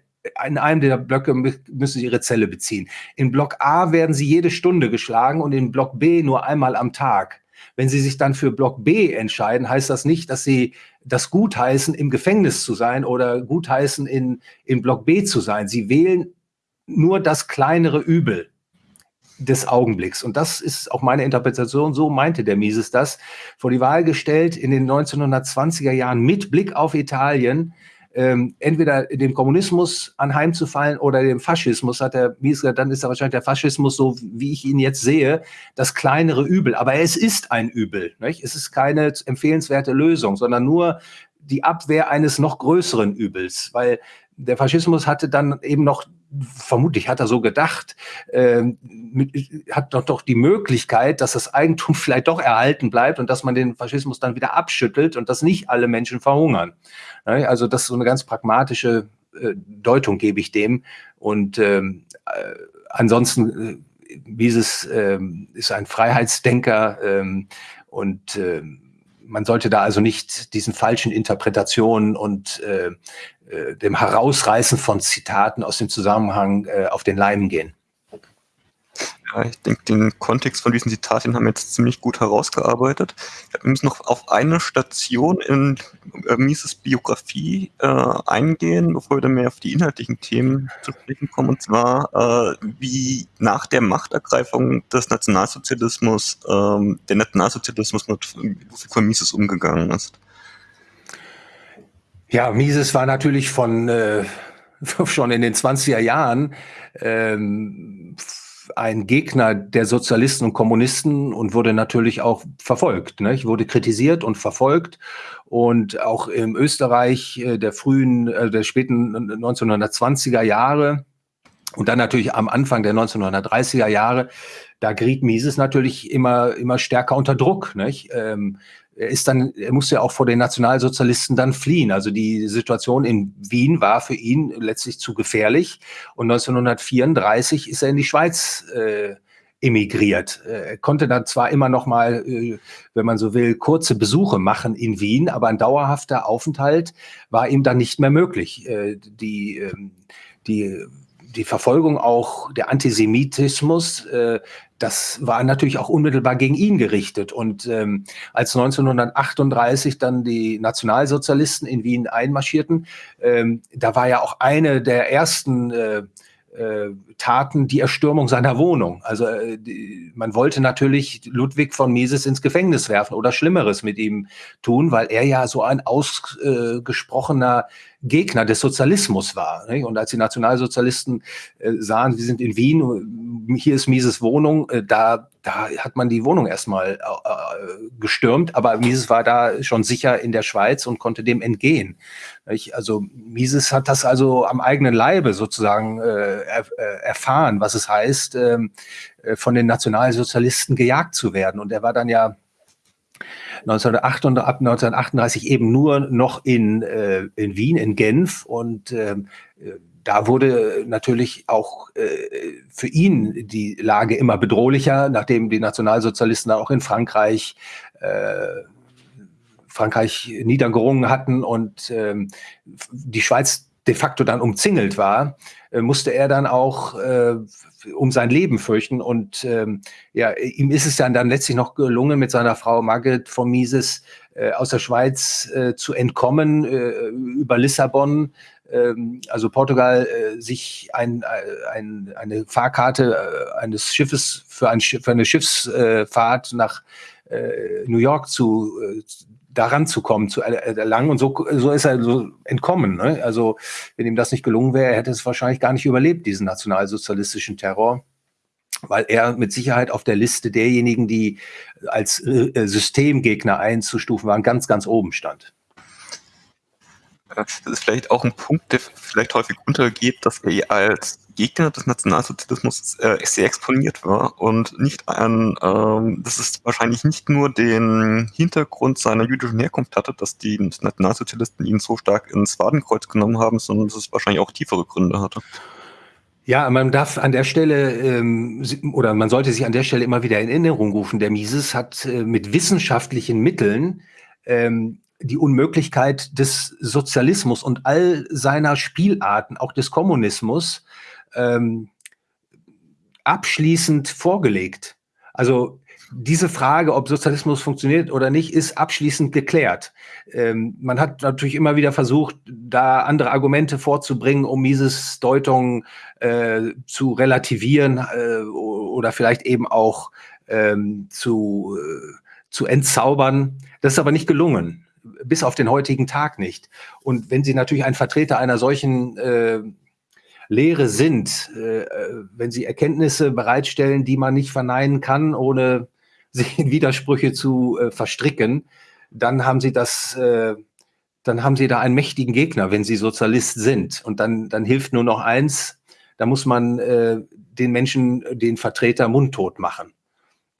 in einem der Blöcke müssen sie ihre Zelle beziehen. In Block A werden sie jede Stunde geschlagen und in Block B nur einmal am Tag. Wenn sie sich dann für Block B entscheiden, heißt das nicht, dass sie das gutheißen, im Gefängnis zu sein oder gutheißen, in, in Block B zu sein. Sie wählen nur das kleinere Übel des Augenblicks. Und das ist auch meine Interpretation. So meinte der Mises das. Vor die Wahl gestellt in den 1920er Jahren mit Blick auf Italien, ähm, entweder dem Kommunismus anheimzufallen oder dem Faschismus, hat der Mises gesagt, dann ist er wahrscheinlich der Faschismus, so wie ich ihn jetzt sehe, das kleinere Übel. Aber es ist ein Übel. Nicht? Es ist keine empfehlenswerte Lösung, sondern nur die Abwehr eines noch größeren Übels, weil der Faschismus hatte dann eben noch vermutlich hat er so gedacht, äh, mit, hat doch doch die Möglichkeit, dass das Eigentum vielleicht doch erhalten bleibt und dass man den Faschismus dann wieder abschüttelt und dass nicht alle Menschen verhungern. Ne? Also das ist so eine ganz pragmatische äh, Deutung gebe ich dem. Und ähm, äh, ansonsten, äh, Mises äh, ist ein Freiheitsdenker ähm, und äh, man sollte da also nicht diesen falschen Interpretationen und äh, äh, dem Herausreißen von Zitaten aus dem Zusammenhang äh, auf den Leim gehen. Ja, ich denke, den Kontext von diesen Zitaten haben wir jetzt ziemlich gut herausgearbeitet. Wir müssen noch auf eine Station in äh, Mises Biografie äh, eingehen, bevor wir dann mehr auf die inhaltlichen Themen zu sprechen kommen, und zwar, äh, wie nach der Machtergreifung des Nationalsozialismus äh, der Nationalsozialismus mit Ludwig von Mises umgegangen ist. Ja, Mises war natürlich von äh, schon in den 20er Jahren ähm, ein Gegner der Sozialisten und Kommunisten und wurde natürlich auch verfolgt. Ne? Wurde kritisiert und verfolgt. Und auch im Österreich äh, der frühen, äh, der späten 1920er Jahre und dann natürlich am Anfang der 1930er Jahre, da geriet Mises natürlich immer, immer stärker unter Druck. Nicht? Ähm, er ist dann, er musste ja auch vor den Nationalsozialisten dann fliehen. Also die Situation in Wien war für ihn letztlich zu gefährlich. Und 1934 ist er in die Schweiz äh, emigriert. Er konnte dann zwar immer noch mal, äh, wenn man so will, kurze Besuche machen in Wien, aber ein dauerhafter Aufenthalt war ihm dann nicht mehr möglich. Äh, die, ähm, die die Verfolgung auch der Antisemitismus, äh, das war natürlich auch unmittelbar gegen ihn gerichtet. Und ähm, als 1938 dann die Nationalsozialisten in Wien einmarschierten, ähm, da war ja auch eine der ersten äh, äh, Taten die Erstürmung seiner Wohnung. Also äh, man wollte natürlich Ludwig von Mises ins Gefängnis werfen oder Schlimmeres mit ihm tun, weil er ja so ein ausgesprochener Gegner des Sozialismus war. Und als die Nationalsozialisten äh, sahen, wir sind in Wien, hier ist Mises Wohnung, äh, da, da hat man die Wohnung erstmal gestürmt, aber Mises war da schon sicher in der Schweiz und konnte dem entgehen. Also Mises hat das also am eigenen Leibe sozusagen er, erfahren, was es heißt, ähm, äh, von den Nationalsozialisten gejagt zu werden. Und er war dann ja 1938, ab 1938 eben nur noch in, äh, in Wien, in Genf und ähm, da wurde natürlich auch äh, für ihn die Lage immer bedrohlicher, nachdem die Nationalsozialisten auch in Frankreich äh, Frankreich niedergerungen hatten und ähm, die Schweiz de facto dann umzingelt war, äh, musste er dann auch äh, um sein Leben fürchten. Und ähm, ja, ihm ist es dann, dann letztlich noch gelungen, mit seiner Frau Margret von Mises äh, aus der Schweiz äh, zu entkommen äh, über Lissabon. Ähm, also Portugal äh, sich ein, ein, eine Fahrkarte eines Schiffes für, ein für eine Schiffsfahrt nach New York zu, daran zu kommen, zu erlangen. Und so, so ist er so entkommen. Ne? Also, wenn ihm das nicht gelungen wäre, hätte es wahrscheinlich gar nicht überlebt, diesen nationalsozialistischen Terror, weil er mit Sicherheit auf der Liste derjenigen, die als äh, Systemgegner einzustufen waren, ganz, ganz oben stand. Das ist vielleicht auch ein Punkt, der vielleicht häufig untergeht, dass er als Gegner des Nationalsozialismus äh, sehr exponiert war und nicht ein, ähm, dass es wahrscheinlich nicht nur den Hintergrund seiner jüdischen Herkunft hatte, dass die Nationalsozialisten ihn so stark ins Wadenkreuz genommen haben, sondern dass es wahrscheinlich auch tiefere Gründe hatte. Ja, man darf an der Stelle ähm, oder man sollte sich an der Stelle immer wieder in Erinnerung rufen. Der Mises hat äh, mit wissenschaftlichen Mitteln ähm, die Unmöglichkeit des Sozialismus und all seiner Spielarten, auch des Kommunismus, ähm, abschließend vorgelegt. Also diese Frage, ob Sozialismus funktioniert oder nicht, ist abschließend geklärt. Ähm, man hat natürlich immer wieder versucht, da andere Argumente vorzubringen, um Mises Deutung äh, zu relativieren äh, oder vielleicht eben auch ähm, zu, äh, zu entzaubern. Das ist aber nicht gelungen, bis auf den heutigen Tag nicht. Und wenn Sie natürlich ein Vertreter einer solchen äh, Lehre sind, äh, wenn Sie Erkenntnisse bereitstellen, die man nicht verneinen kann, ohne sich in Widersprüche zu äh, verstricken, dann haben sie das, äh, dann haben sie da einen mächtigen Gegner, wenn sie Sozialist sind. Und dann, dann hilft nur noch eins, da muss man äh, den Menschen, den Vertreter mundtot machen.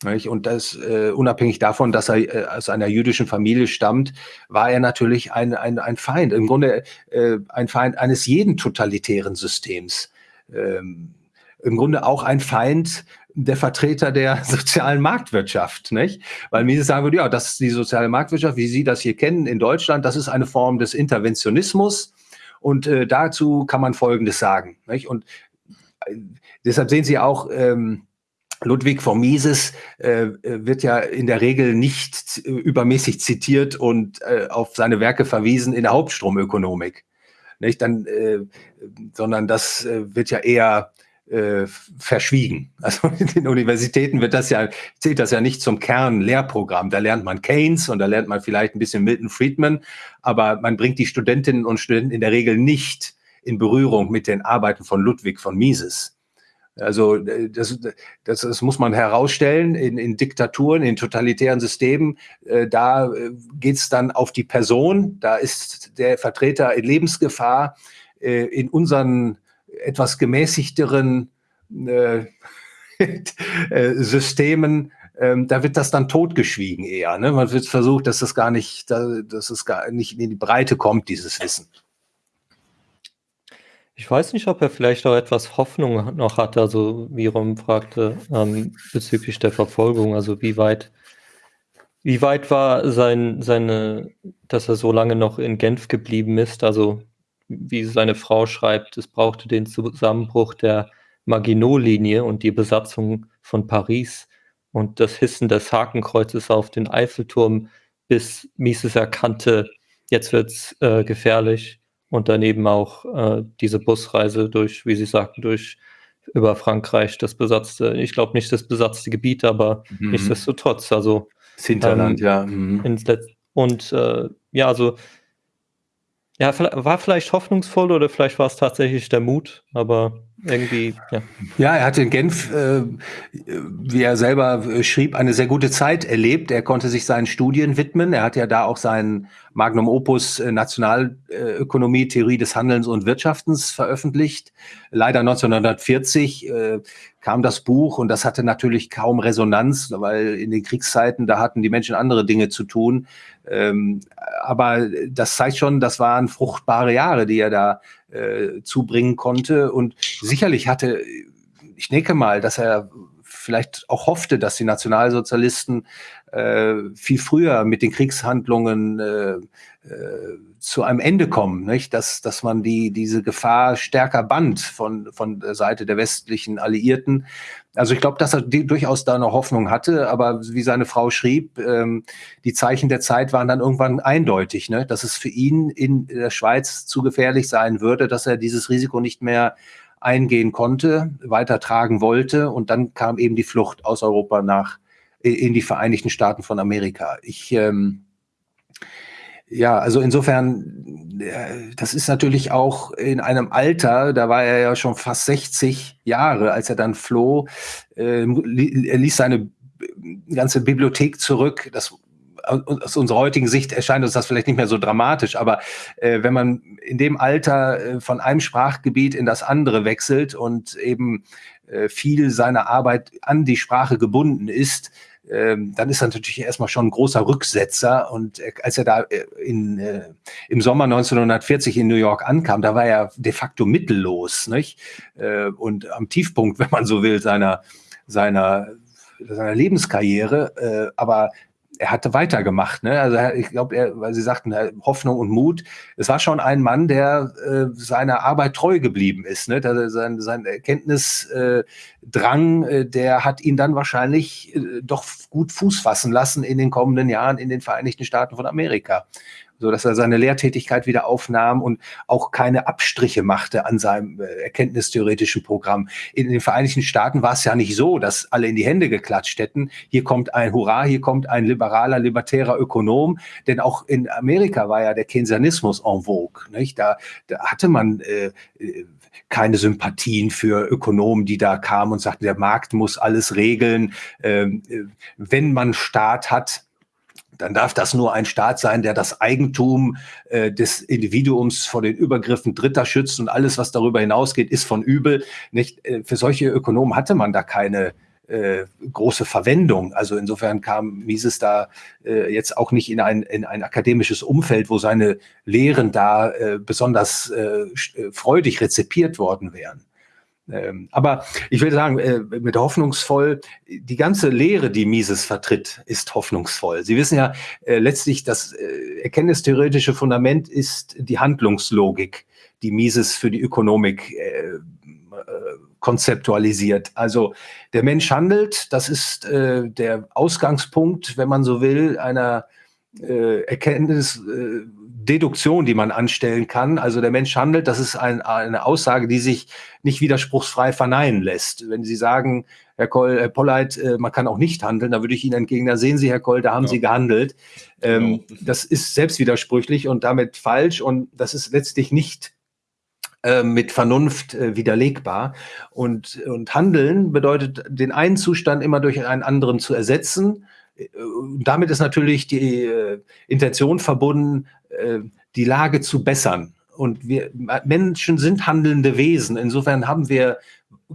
Und das äh, unabhängig davon, dass er äh, aus einer jüdischen Familie stammt, war er natürlich ein, ein, ein Feind, im Grunde äh, ein Feind eines jeden totalitären Systems. Ähm, Im Grunde auch ein Feind der Vertreter der sozialen Marktwirtschaft, nicht? Weil Mises sagen würde, ja, das ist die soziale Marktwirtschaft, wie Sie das hier kennen in Deutschland, das ist eine Form des Interventionismus und äh, dazu kann man Folgendes sagen, nicht? Und äh, deshalb sehen Sie auch, ähm, Ludwig von Mises äh, wird ja in der Regel nicht äh, übermäßig zitiert und äh, auf seine Werke verwiesen in der Hauptstromökonomik. Nicht? Dann, äh, sondern das äh, wird ja eher äh, verschwiegen. Also in den Universitäten wird das ja, zählt das ja nicht zum Kernlehrprogramm. Da lernt man Keynes und da lernt man vielleicht ein bisschen Milton Friedman, aber man bringt die Studentinnen und Studenten in der Regel nicht in Berührung mit den Arbeiten von Ludwig von Mises. Also äh, das, das, das muss man herausstellen in, in Diktaturen, in totalitären Systemen. Äh, da äh, geht es dann auf die Person, da ist der Vertreter in Lebensgefahr. Äh, in unseren etwas gemäßigteren äh, äh, Systemen, ähm, da wird das dann totgeschwiegen eher. Ne? Man wird versucht, dass das gar nicht, dass es gar nicht in die Breite kommt, dieses Wissen. Ich weiß nicht, ob er vielleicht auch etwas Hoffnung noch hatte, also wie Rom fragte, ähm, bezüglich der Verfolgung, also wie weit, wie weit war sein, seine, dass er so lange noch in Genf geblieben ist, also wie seine Frau schreibt, es brauchte den Zusammenbruch der Maginot-Linie und die Besatzung von Paris und das Hissen des Hakenkreuzes auf den Eiffelturm, bis Mises erkannte, jetzt wird's äh, gefährlich und daneben auch äh, diese Busreise durch, wie Sie sagten, durch über Frankreich, das besatzte, ich glaube nicht das besatzte Gebiet, aber mhm. nichtsdestotrotz, also das Hinterland, ähm, ja. Mhm. und äh, ja, also ja, war vielleicht hoffnungsvoll oder vielleicht war es tatsächlich der Mut, aber irgendwie, ja. Ja, er hat in Genf, äh, wie er selber äh, schrieb, eine sehr gute Zeit erlebt. Er konnte sich seinen Studien widmen. Er hat ja da auch sein Magnum Opus äh, Nationalökonomie, Theorie des Handelns und Wirtschaftens veröffentlicht. Leider 1940 äh, kam das Buch und das hatte natürlich kaum Resonanz, weil in den Kriegszeiten, da hatten die Menschen andere Dinge zu tun. Ähm, aber das zeigt schon, das waren fruchtbare Jahre, die er da äh, zubringen konnte. Und sicherlich hatte, ich denke mal, dass er vielleicht auch hoffte, dass die Nationalsozialisten äh, viel früher mit den Kriegshandlungen äh, äh, zu einem Ende kommen, nicht? Dass, dass man die, diese Gefahr stärker band von, von der Seite der westlichen Alliierten. Also ich glaube, dass er durchaus da noch Hoffnung hatte, aber wie seine Frau schrieb, ähm, die Zeichen der Zeit waren dann irgendwann eindeutig, ne? dass es für ihn in der Schweiz zu gefährlich sein würde, dass er dieses Risiko nicht mehr eingehen konnte, weitertragen wollte. Und dann kam eben die Flucht aus Europa nach in die Vereinigten Staaten von Amerika. Ich ähm, ja, also insofern, äh, das ist natürlich auch in einem Alter, da war er ja schon fast 60 Jahre, als er dann floh. Äh, er ließ seine ganze Bibliothek zurück. Das aus unserer heutigen Sicht erscheint uns das vielleicht nicht mehr so dramatisch, aber äh, wenn man in dem Alter äh, von einem Sprachgebiet in das andere wechselt und eben äh, viel seiner Arbeit an die Sprache gebunden ist, ähm, dann ist er natürlich erstmal schon ein großer Rücksetzer. Und äh, als er da äh, in, äh, im Sommer 1940 in New York ankam, da war er de facto mittellos. Nicht? Äh, und am Tiefpunkt, wenn man so will, seiner, seiner, seiner Lebenskarriere. Äh, aber er hatte weitergemacht. Ne? Also ich glaube, weil Sie sagten, Hoffnung und Mut. Es war schon ein Mann, der äh, seiner Arbeit treu geblieben ist. Ne? Der, sein, sein Erkenntnisdrang, äh, der hat ihn dann wahrscheinlich äh, doch gut Fuß fassen lassen in den kommenden Jahren in den Vereinigten Staaten von Amerika so dass er seine Lehrtätigkeit wieder aufnahm und auch keine Abstriche machte an seinem äh, erkenntnistheoretischen Programm. In den Vereinigten Staaten war es ja nicht so, dass alle in die Hände geklatscht hätten. Hier kommt ein Hurra, hier kommt ein liberaler, libertärer Ökonom, denn auch in Amerika war ja der Keynesianismus en vogue. Nicht? Da, da hatte man äh, äh keine Sympathien für Ökonomen, die da kamen und sagten, der Markt muss alles regeln. Ähm, äh, wenn man Staat hat, dann darf das nur ein Staat sein, der das Eigentum äh, des Individuums vor den Übergriffen Dritter schützt und alles, was darüber hinausgeht, ist von übel. Nicht? Äh, für solche Ökonomen hatte man da keine äh, große Verwendung. Also insofern kam Mises da äh, jetzt auch nicht in ein, in ein akademisches Umfeld, wo seine Lehren da äh, besonders äh, äh freudig rezipiert worden wären. Ähm, aber ich will sagen, äh, mit hoffnungsvoll, die ganze Lehre, die Mises vertritt, ist hoffnungsvoll. Sie wissen ja äh, letztlich, das äh, erkenntnistheoretische Fundament ist die Handlungslogik, die Mises für die Ökonomik konzeptualisiert. Also der Mensch handelt, das ist der Ausgangspunkt, wenn man so will, einer Erkenntnis, Deduktion, die man anstellen kann. Also der Mensch handelt, das ist ein, eine Aussage, die sich nicht widerspruchsfrei verneinen lässt. Wenn Sie sagen, Herr Koll, Herr Polleit, äh, man kann auch nicht handeln, da würde ich Ihnen entgegnen, da sehen Sie, Herr Koll, da haben ja. Sie gehandelt. Ähm, genau. Das ist selbstwidersprüchlich und damit falsch und das ist letztlich nicht äh, mit Vernunft äh, widerlegbar. Und, und Handeln bedeutet, den einen Zustand immer durch einen anderen zu ersetzen. Äh, damit ist natürlich die äh, Intention verbunden, äh, die Lage zu bessern. Und wir Menschen sind handelnde Wesen. Insofern haben wir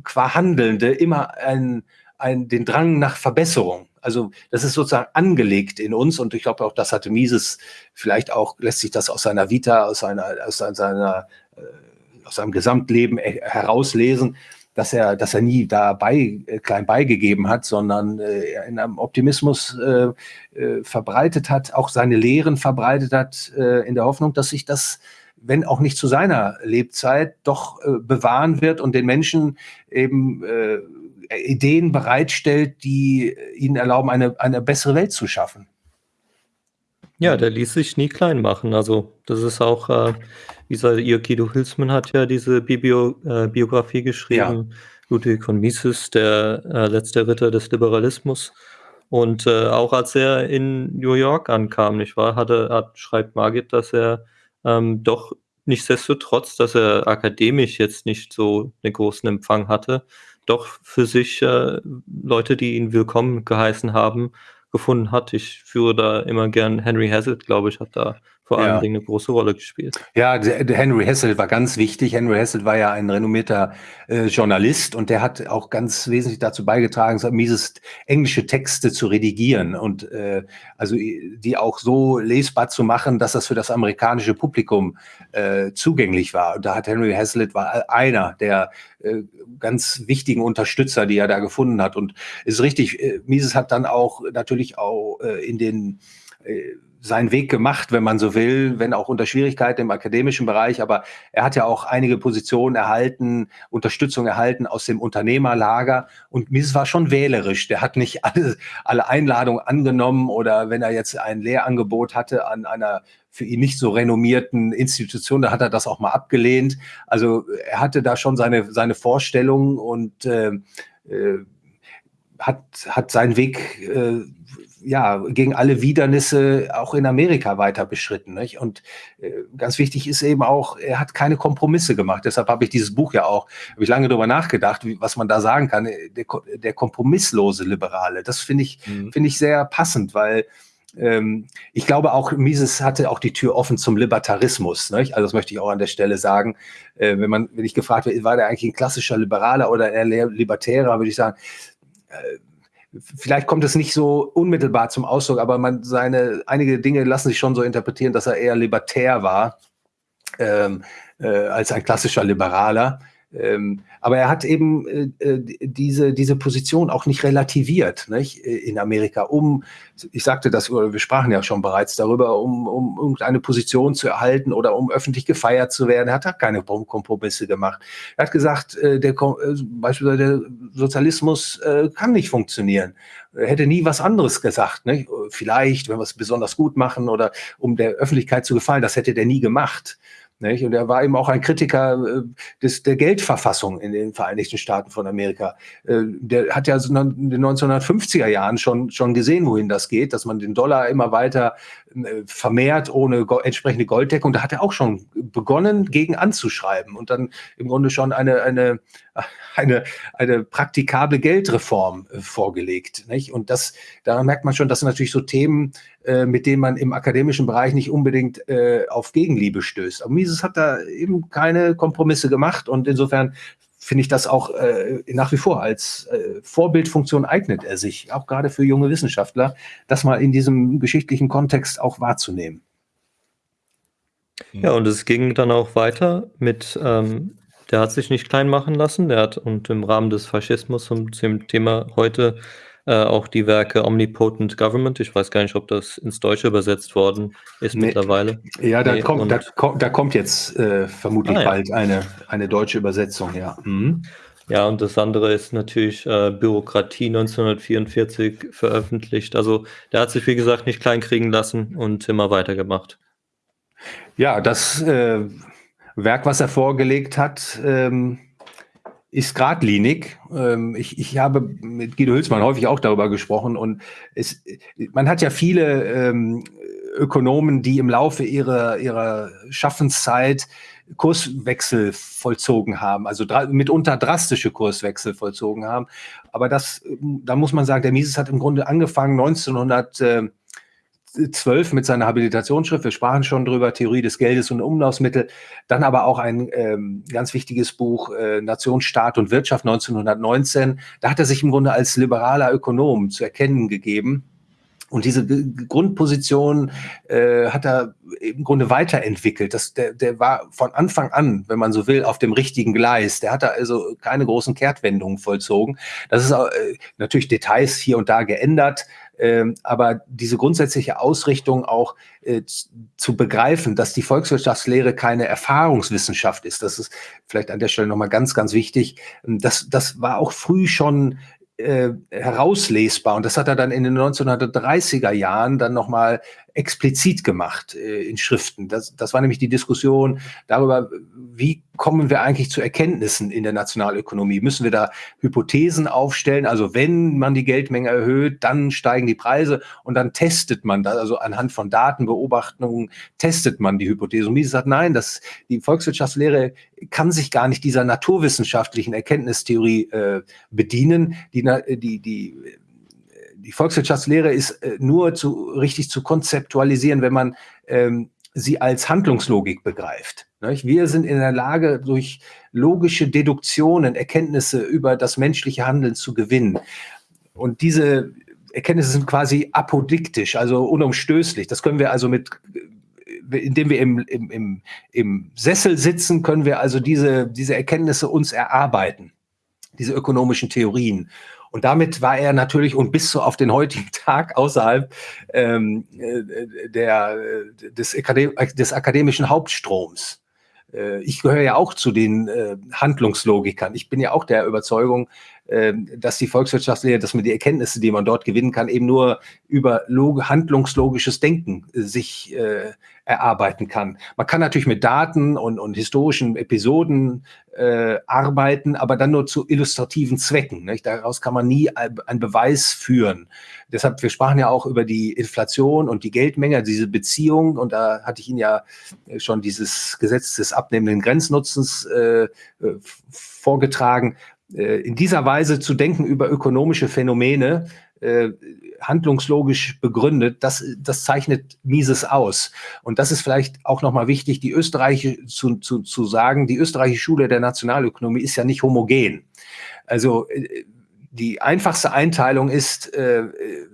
qua Handelnde immer ein, ein, den Drang nach Verbesserung. Also das ist sozusagen angelegt in uns und ich glaube auch, das hatte Mises vielleicht auch, lässt sich das aus seiner Vita, aus seiner, aus seiner, äh, aus seinem Gesamtleben herauslesen, dass er, dass er nie dabei äh, klein beigegeben hat, sondern äh, in einem Optimismus äh, äh, verbreitet hat, auch seine Lehren verbreitet hat, äh, in der Hoffnung, dass sich das, wenn auch nicht zu seiner Lebzeit, doch äh, bewahren wird und den Menschen eben äh, Ideen bereitstellt, die ihnen erlauben, eine, eine bessere Welt zu schaffen. Ja, der ließ sich nie klein machen. Also das ist auch, äh, wie gesagt, ihr Guido Hülsmann hat ja diese Bibio, äh, Biografie geschrieben. Ja. Ludwig von Mises, der äh, letzte Ritter des Liberalismus. Und äh, auch als er in New York ankam, nicht wahr, hatte, hat, schreibt Margit, dass er ähm, doch nichtsdestotrotz, dass er akademisch jetzt nicht so einen großen Empfang hatte, doch für sich äh, Leute, die ihn willkommen geheißen haben, gefunden hat. Ich führe da immer gern Henry Hazlitt, glaube ich, hat da vor allen ja. Dingen eine große Rolle gespielt. Ja, Henry Hessel war ganz wichtig. Henry Hessel war ja ein renommierter äh, Journalist und der hat auch ganz wesentlich dazu beigetragen, Mises englische Texte zu redigieren und äh, also die auch so lesbar zu machen, dass das für das amerikanische Publikum äh, zugänglich war. Und da hat Henry Hazlitt war einer der äh, ganz wichtigen Unterstützer, die er da gefunden hat. Und ist richtig, äh, Mises hat dann auch natürlich auch äh, in den äh, seinen Weg gemacht, wenn man so will, wenn auch unter Schwierigkeiten im akademischen Bereich. Aber er hat ja auch einige Positionen erhalten, Unterstützung erhalten aus dem Unternehmerlager. Und Mises war schon wählerisch. Der hat nicht alle, alle Einladungen angenommen oder wenn er jetzt ein Lehrangebot hatte an einer für ihn nicht so renommierten Institution, da hat er das auch mal abgelehnt. Also er hatte da schon seine, seine Vorstellungen und äh, äh, hat, hat seinen Weg äh, ja, gegen alle Widernisse auch in Amerika weiter beschritten. Nicht? Und äh, ganz wichtig ist eben auch, er hat keine Kompromisse gemacht. Deshalb habe ich dieses Buch ja auch, habe ich lange darüber nachgedacht, wie, was man da sagen kann. Der, der kompromisslose Liberale. Das finde ich, mhm. finde ich sehr passend, weil ähm, ich glaube auch, Mises hatte auch die Tür offen zum Libertarismus. Nicht? Also das möchte ich auch an der Stelle sagen. Äh, wenn man, wenn ich gefragt werde, war der eigentlich ein klassischer Liberaler oder eher Libertärer, würde ich sagen, äh, vielleicht kommt es nicht so unmittelbar zum Ausdruck, aber man seine einige Dinge lassen sich schon so interpretieren, dass er eher libertär war ähm, äh, als ein klassischer Liberaler. Ähm, aber er hat eben äh, äh, diese, diese Position auch nicht relativiert nicht, in Amerika, um, ich sagte das, wir sprachen ja schon bereits darüber, um, um irgendeine Position zu erhalten oder um öffentlich gefeiert zu werden. Er hat keine Kompromisse gemacht. Er hat gesagt, der, beispielsweise der Sozialismus kann nicht funktionieren. Er hätte nie was anderes gesagt. Ne? Vielleicht, wenn wir es besonders gut machen oder um der Öffentlichkeit zu gefallen, das hätte der nie gemacht. Nicht? Und er war eben auch ein Kritiker äh, des, der Geldverfassung in den Vereinigten Staaten von Amerika. Äh, der hat ja in den 1950er Jahren schon, schon gesehen, wohin das geht, dass man den Dollar immer weiter äh, vermehrt ohne entsprechende Golddeckung. Da hat er auch schon begonnen, gegen anzuschreiben und dann im Grunde schon eine, eine, eine, eine praktikable Geldreform vorgelegt. Nicht? Und das, da merkt man schon, das sind natürlich so Themen, mit denen man im akademischen Bereich nicht unbedingt auf Gegenliebe stößt. Aber Mises hat da eben keine Kompromisse gemacht und insofern finde ich das auch äh, nach wie vor als äh, Vorbildfunktion eignet er sich, auch gerade für junge Wissenschaftler, das mal in diesem geschichtlichen Kontext auch wahrzunehmen. Ja, und es ging dann auch weiter mit, ähm, der hat sich nicht klein machen lassen, der hat und im Rahmen des Faschismus zum, zum Thema heute äh, auch die Werke Omnipotent Government. Ich weiß gar nicht, ob das ins Deutsche übersetzt worden ist nee. mittlerweile. Ja, da, nee, kommt, da, da, kommt jetzt äh, vermutlich ah, ja. bald eine, eine deutsche Übersetzung, ja. Mhm. Ja, und das andere ist natürlich äh, Bürokratie 1944 veröffentlicht. Also der hat sich, wie gesagt, nicht kleinkriegen lassen und immer weitergemacht. Ja, das äh, Werk, was er vorgelegt hat, ähm, ist geradlinig. Ähm, ich, ich habe mit Guido Hülsmann häufig auch darüber gesprochen und es, man hat ja viele ähm, Ökonomen, die im Laufe ihrer, ihrer Schaffenszeit Kurswechsel vollzogen haben, also dra mitunter drastische Kurswechsel vollzogen haben. Aber das, da muss man sagen, der Mises hat im Grunde angefangen 1900. Äh, 12 mit seiner Habilitationsschrift, wir sprachen schon drüber, Theorie des Geldes und Umlaufsmittel, dann aber auch ein ähm, ganz wichtiges Buch, äh, Nation, Staat und Wirtschaft 1919. Da hat er sich im Grunde als liberaler Ökonom zu erkennen gegeben. Und diese Grundposition äh, hat er im Grunde weiterentwickelt. Das, der, der war von Anfang an, wenn man so will, auf dem richtigen Gleis. Der hat da also keine großen Kehrtwendungen vollzogen. Das ist äh, natürlich Details hier und da geändert. Ähm, aber diese grundsätzliche Ausrichtung auch äh, zu begreifen, dass die Volkswirtschaftslehre keine Erfahrungswissenschaft ist, das ist vielleicht an der Stelle nochmal ganz, ganz wichtig. Ähm, das, das war auch früh schon äh, herauslesbar. Und das hat er dann in den 1930er Jahren dann nochmal explizit gemacht äh, in Schriften. Das, das war nämlich die Diskussion darüber, wie kommen wir eigentlich zu Erkenntnissen in der Nationalökonomie? Müssen wir da Hypothesen aufstellen? Also wenn man die Geldmenge erhöht, dann steigen die Preise und dann testet man das, also anhand von Datenbeobachtungen testet man die Hypothese. Und Mises sagt, nein, das, die Volkswirtschaftslehre kann sich gar nicht dieser naturwissenschaftlichen Erkenntnistheorie äh, bedienen. Die, die, die die Volkswirtschaftslehre ist äh, nur zu, richtig zu konzeptualisieren, wenn man ähm, sie als Handlungslogik begreift. Wir sind in der Lage, durch logische Deduktionen Erkenntnisse über das menschliche Handeln zu gewinnen. Und diese Erkenntnisse sind quasi apodiktisch, also unumstößlich. Das können wir also mit indem wir im, im, im, im Sessel sitzen, können wir also diese, diese Erkenntnisse uns erarbeiten, diese ökonomischen Theorien. Und damit war er natürlich und bis so auf den heutigen Tag außerhalb ähm, äh, der, des, Akadem des akademischen Hauptstroms. Äh, ich gehöre ja auch zu den äh, Handlungslogikern. Ich bin ja auch der Überzeugung, äh, dass die Volkswirtschaftslehre, dass man die Erkenntnisse, die man dort gewinnen kann, eben nur über handlungslogisches Denken äh, sich äh, erarbeiten kann. Man kann natürlich mit Daten und, und historischen Episoden äh, arbeiten, aber dann nur zu illustrativen Zwecken. Nicht? Daraus kann man nie einen Beweis führen. Deshalb, wir sprachen ja auch über die Inflation und die Geldmenge, diese Beziehung. Und da hatte ich Ihnen ja schon dieses Gesetz des abnehmenden Grenznutzens äh vorgetragen. Äh, in dieser Weise zu denken über ökonomische Phänomene, äh, handlungslogisch begründet, das, das zeichnet Mises aus. Und das ist vielleicht auch nochmal wichtig, die österreichische zu, zu, zu sagen, die österreichische Schule der Nationalökonomie ist ja nicht homogen. Also äh, die einfachste Einteilung ist äh,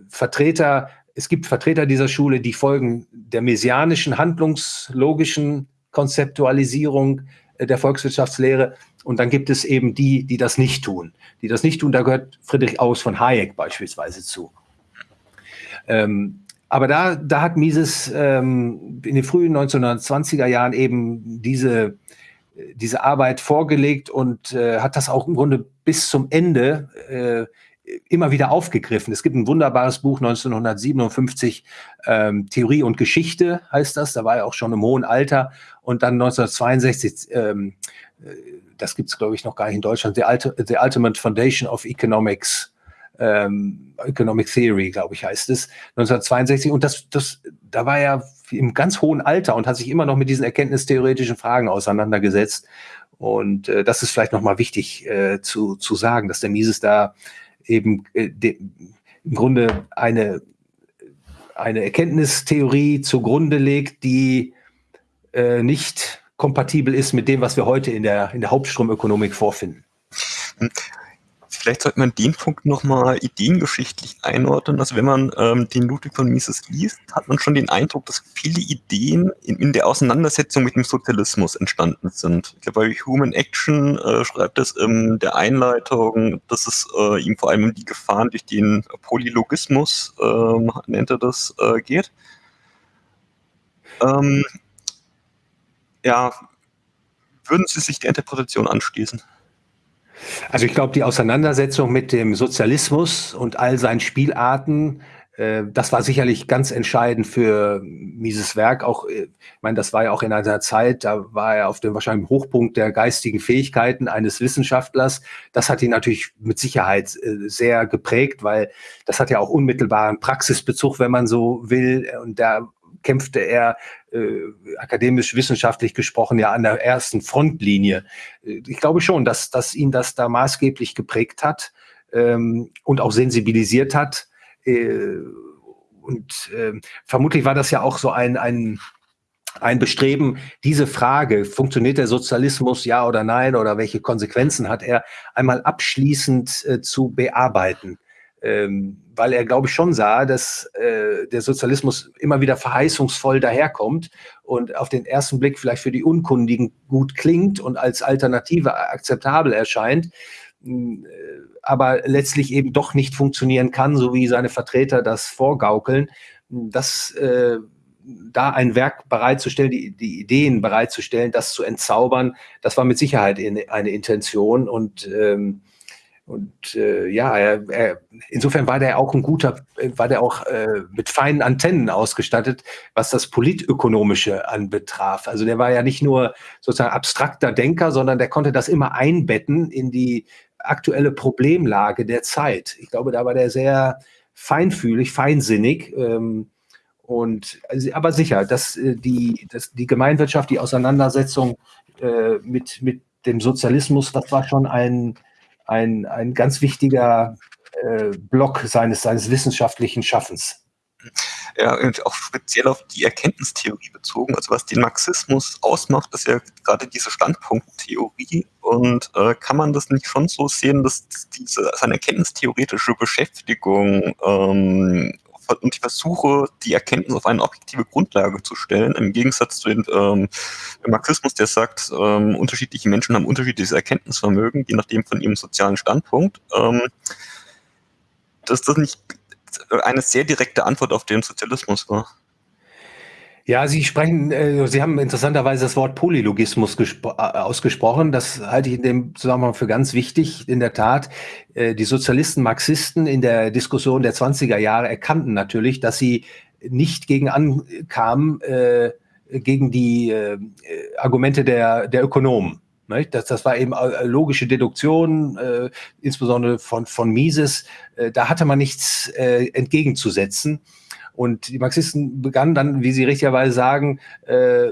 Vertreter, es gibt Vertreter dieser Schule, die folgen der messianischen, handlungslogischen Konzeptualisierung der Volkswirtschaftslehre und dann gibt es eben die, die das nicht tun. Die das nicht tun, da gehört Friedrich Aus von Hayek beispielsweise zu. Ähm, aber da, da hat Mises ähm, in den frühen 1920er Jahren eben diese, diese Arbeit vorgelegt und äh, hat das auch im Grunde bis zum Ende äh, immer wieder aufgegriffen. Es gibt ein wunderbares Buch 1957, ähm, Theorie und Geschichte heißt das. Da war er auch schon im hohen Alter. Und dann 1962, ähm, äh, das gibt es, glaube ich, noch gar nicht in Deutschland, The, Ulti The Ultimate Foundation of Economics, ähm, Economic Theory, glaube ich, heißt es, 1962. Und das, das, da war er im ganz hohen Alter und hat sich immer noch mit diesen erkenntnistheoretischen Fragen auseinandergesetzt. Und äh, das ist vielleicht nochmal wichtig äh, zu, zu sagen, dass der Mises da eben äh, de, im Grunde eine, eine Erkenntnistheorie zugrunde legt, die äh, nicht kompatibel ist mit dem, was wir heute in der, in der Hauptstromökonomik vorfinden. Hm. Vielleicht sollte man den Punkt nochmal ideengeschichtlich einordnen. Also wenn man ähm, den Ludwig von Mises liest, hat man schon den Eindruck, dass viele Ideen in, in der Auseinandersetzung mit dem Sozialismus entstanden sind. Ich glaube, bei Human Action äh, schreibt es in der Einleitung, dass es äh, ihm vor allem um die Gefahren durch den Polylogismus, äh, nennt er das, äh, geht. Ähm, ja, würden Sie sich der Interpretation anschließen? Also ich glaube, die Auseinandersetzung mit dem Sozialismus und all seinen Spielarten, äh, das war sicherlich ganz entscheidend für Mises Werk. Auch, äh, ich meine, das war ja auch in einer Zeit, da war er auf dem wahrscheinlich Hochpunkt der geistigen Fähigkeiten eines Wissenschaftlers. Das hat ihn natürlich mit Sicherheit äh, sehr geprägt, weil das hat ja auch unmittelbaren Praxisbezug, wenn man so will. Und da kämpfte er äh, akademisch wissenschaftlich gesprochen ja an der ersten Frontlinie. Äh, ich glaube schon, dass, dass ihn das da maßgeblich geprägt hat ähm, und auch sensibilisiert hat. Äh, und äh, vermutlich war das ja auch so ein, ein ein Bestreben, diese Frage, funktioniert der Sozialismus ja oder nein oder welche Konsequenzen hat er, einmal abschließend äh, zu bearbeiten ähm, weil er, glaube ich, schon sah, dass äh, der Sozialismus immer wieder verheißungsvoll daherkommt und auf den ersten Blick vielleicht für die Unkundigen gut klingt und als Alternative akzeptabel erscheint, hm, äh, aber letztlich eben doch nicht funktionieren kann, so wie seine Vertreter das vorgaukeln. Das äh, da ein Werk bereitzustellen, die, die Ideen bereitzustellen, das zu entzaubern, das war mit Sicherheit eine Intention und ähm, und äh, ja, er, er, insofern war der auch ein guter, war der auch äh, mit feinen Antennen ausgestattet, was das Politökonomische anbetraf. Also der war ja nicht nur sozusagen abstrakter Denker, sondern der konnte das immer einbetten in die aktuelle Problemlage der Zeit. Ich glaube, da war der sehr feinfühlig, feinsinnig. Ähm, und also, aber sicher, dass äh, die, dass die Gemeinwirtschaft, die Auseinandersetzung äh, mit, mit dem Sozialismus, das war schon ein ein, ein ganz wichtiger äh, Block seines, seines wissenschaftlichen Schaffens. Ja, und auch speziell auf die Erkenntnistheorie bezogen. Also was den Marxismus ausmacht, ist ja gerade diese Standpunkttheorie. Und äh, kann man das nicht schon so sehen, dass diese seine erkenntnistheoretische Beschäftigung ähm, und die Versuche, die Erkenntnis auf eine objektive Grundlage zu stellen, im Gegensatz zu dem, ähm, Marxismus, der sagt, ähm, unterschiedliche Menschen haben unterschiedliches Erkenntnisvermögen, je nachdem von ihrem sozialen Standpunkt, ähm, dass das nicht eine sehr direkte Antwort auf den Sozialismus war. Ja, Sie sprechen, äh, Sie haben interessanterweise das Wort Polylogismus äh, ausgesprochen. Das halte ich in dem Zusammenhang für ganz wichtig. In der Tat, äh, die Sozialisten, Marxisten in der Diskussion der 20er Jahre erkannten natürlich, dass sie nicht gegen ankamen, äh, gegen die äh, Argumente der, der Ökonomen. Das, das war eben äh, logische Deduktion, äh, insbesondere von, von Mises. Äh, da hatte man nichts äh, entgegenzusetzen. Und die Marxisten begannen dann, wie Sie richtigerweise sagen, äh, äh,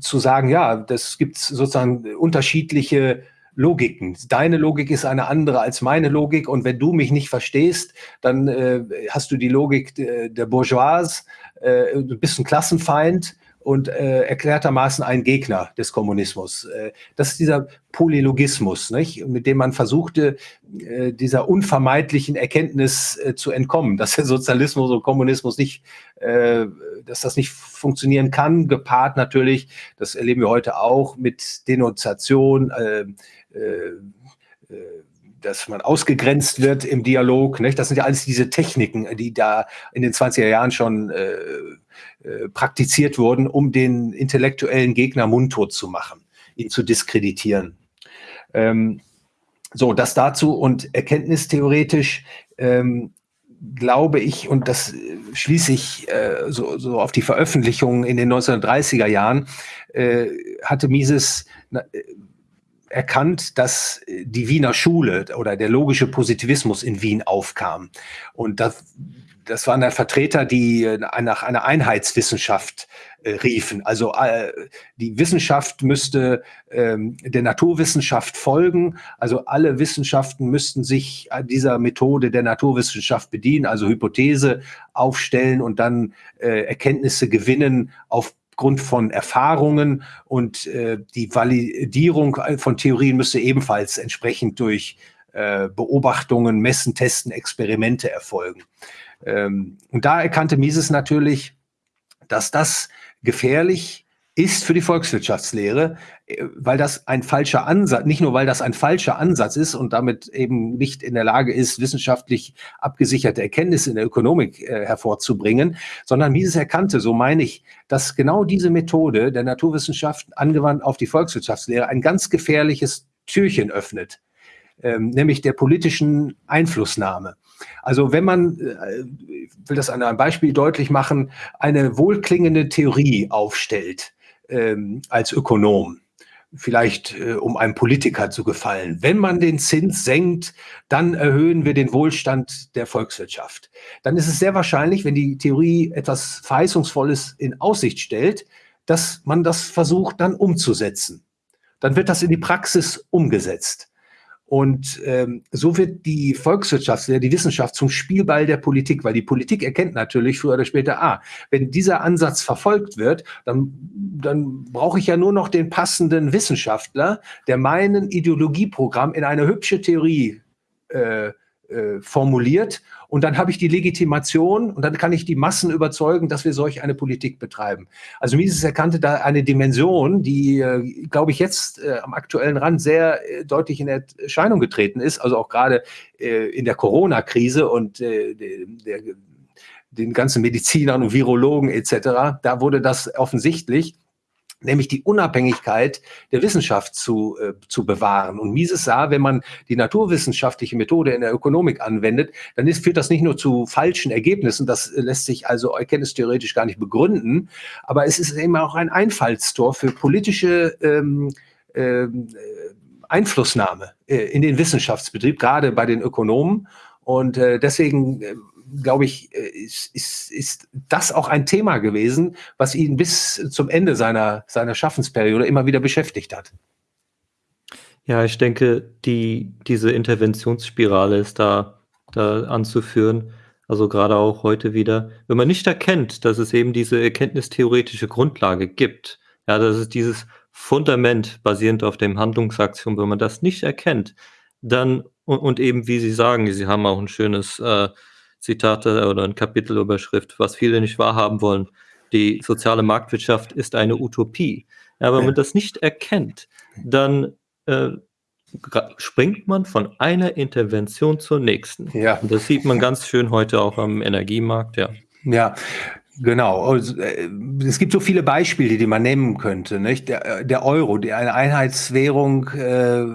zu sagen, ja, das gibt sozusagen unterschiedliche Logiken. Deine Logik ist eine andere als meine Logik und wenn du mich nicht verstehst, dann äh, hast du die Logik der Bourgeois, äh, du bist ein Klassenfeind und äh, erklärtermaßen ein Gegner des Kommunismus. Äh, das ist dieser Polylogismus, nicht? mit dem man versuchte, äh, dieser unvermeidlichen Erkenntnis äh, zu entkommen, dass der Sozialismus und Kommunismus nicht, äh, dass das nicht funktionieren kann, gepaart natürlich, das erleben wir heute auch, mit Denunziation, äh, äh, äh dass man ausgegrenzt wird im Dialog. Nicht? Das sind ja alles diese Techniken, die da in den 20er Jahren schon äh, äh, praktiziert wurden, um den intellektuellen Gegner mundtot zu machen, ihn zu diskreditieren. Ähm, so, das dazu und erkenntnistheoretisch ähm, glaube ich, und das schließe ich äh, so, so auf die Veröffentlichungen in den 1930er Jahren, äh, hatte Mises na, erkannt, dass äh, die Wiener Schule oder der logische Positivismus in Wien aufkam. Und das, das waren dann Vertreter, die äh, nach einer Einheitswissenschaft äh, riefen. Also äh, die Wissenschaft müsste ähm, der Naturwissenschaft folgen. Also alle Wissenschaften müssten sich dieser Methode der Naturwissenschaft bedienen, also Hypothese aufstellen und dann äh, Erkenntnisse gewinnen auf aufgrund von Erfahrungen und äh, die Validierung von Theorien müsste ebenfalls entsprechend durch äh, Beobachtungen, Messen, Testen, Experimente erfolgen. Ähm, und da erkannte Mises natürlich, dass das gefährlich ist für die Volkswirtschaftslehre, äh, weil das ein falscher Ansatz, nicht nur weil das ein falscher Ansatz ist und damit eben nicht in der Lage ist, wissenschaftlich abgesicherte Erkenntnisse in der Ökonomik äh, hervorzubringen, sondern Mises erkannte, so meine ich, dass genau diese Methode der Naturwissenschaft angewandt auf die Volkswirtschaftslehre ein ganz gefährliches Türchen öffnet, ähm, nämlich der politischen Einflussnahme. Also wenn man, äh, ich will das an einem Beispiel deutlich machen, eine wohlklingende Theorie aufstellt, ähm, als Ökonom, vielleicht äh, um einem Politiker zu gefallen. Wenn man den Zins senkt, dann erhöhen wir den Wohlstand der Volkswirtschaft. Dann ist es sehr wahrscheinlich, wenn die Theorie etwas Verheißungsvolles in Aussicht stellt, dass man das versucht dann umzusetzen. Dann wird das in die Praxis umgesetzt. Und ähm, so wird die Volkswirtschaft, die Wissenschaft zum Spielball der Politik, weil die Politik erkennt natürlich früher oder später, ah, wenn dieser Ansatz verfolgt wird, dann, dann brauche ich ja nur noch den passenden Wissenschaftler, der meinen Ideologieprogramm in eine hübsche Theorie äh, äh, formuliert und dann habe ich die Legitimation und dann kann ich die Massen überzeugen, dass wir solch eine Politik betreiben. Also Mises erkannte da eine Dimension, die, äh, glaube ich, jetzt äh, am aktuellen Rand sehr äh, deutlich in Erscheinung getreten ist, also auch gerade äh, in der Corona-Krise und äh, der, den ganzen Medizinern und Virologen etc. Da wurde das offensichtlich nämlich die Unabhängigkeit der Wissenschaft zu, äh, zu bewahren. Und Mises sah, wenn man die naturwissenschaftliche Methode in der Ökonomik anwendet, dann ist, führt das nicht nur zu falschen Ergebnissen, das lässt sich also erkenntnistheoretisch gar nicht begründen, aber es ist eben auch ein Einfallstor für politische ähm, ähm, Einflussnahme äh, in den Wissenschaftsbetrieb, gerade bei den Ökonomen. Und äh, deswegen äh, glaube ich, äh, ist, ist, ist das auch ein Thema gewesen, was ihn bis zum Ende seiner, seiner Schaffensperiode immer wieder beschäftigt hat. Ja, ich denke, die, diese Interventionsspirale ist da, da anzuführen. Also gerade auch heute wieder, wenn man nicht erkennt, dass es eben diese erkenntnistheoretische Grundlage gibt, ja, dass es dieses Fundament basierend auf dem Handlungsaktion, wenn man das nicht erkennt, dann und, und eben, wie Sie sagen, Sie haben auch ein schönes äh, Zitate oder ein Kapitelüberschrift, was viele nicht wahrhaben wollen. Die soziale Marktwirtschaft ist eine Utopie. Ja, wenn man das nicht erkennt, dann äh, springt man von einer Intervention zur nächsten. Ja. Und das sieht man ganz schön heute auch am Energiemarkt, ja. Ja, Genau. Äh, es gibt so viele Beispiele, die man nehmen könnte. Nicht? Der, der Euro, die eine Einheitswährung, äh,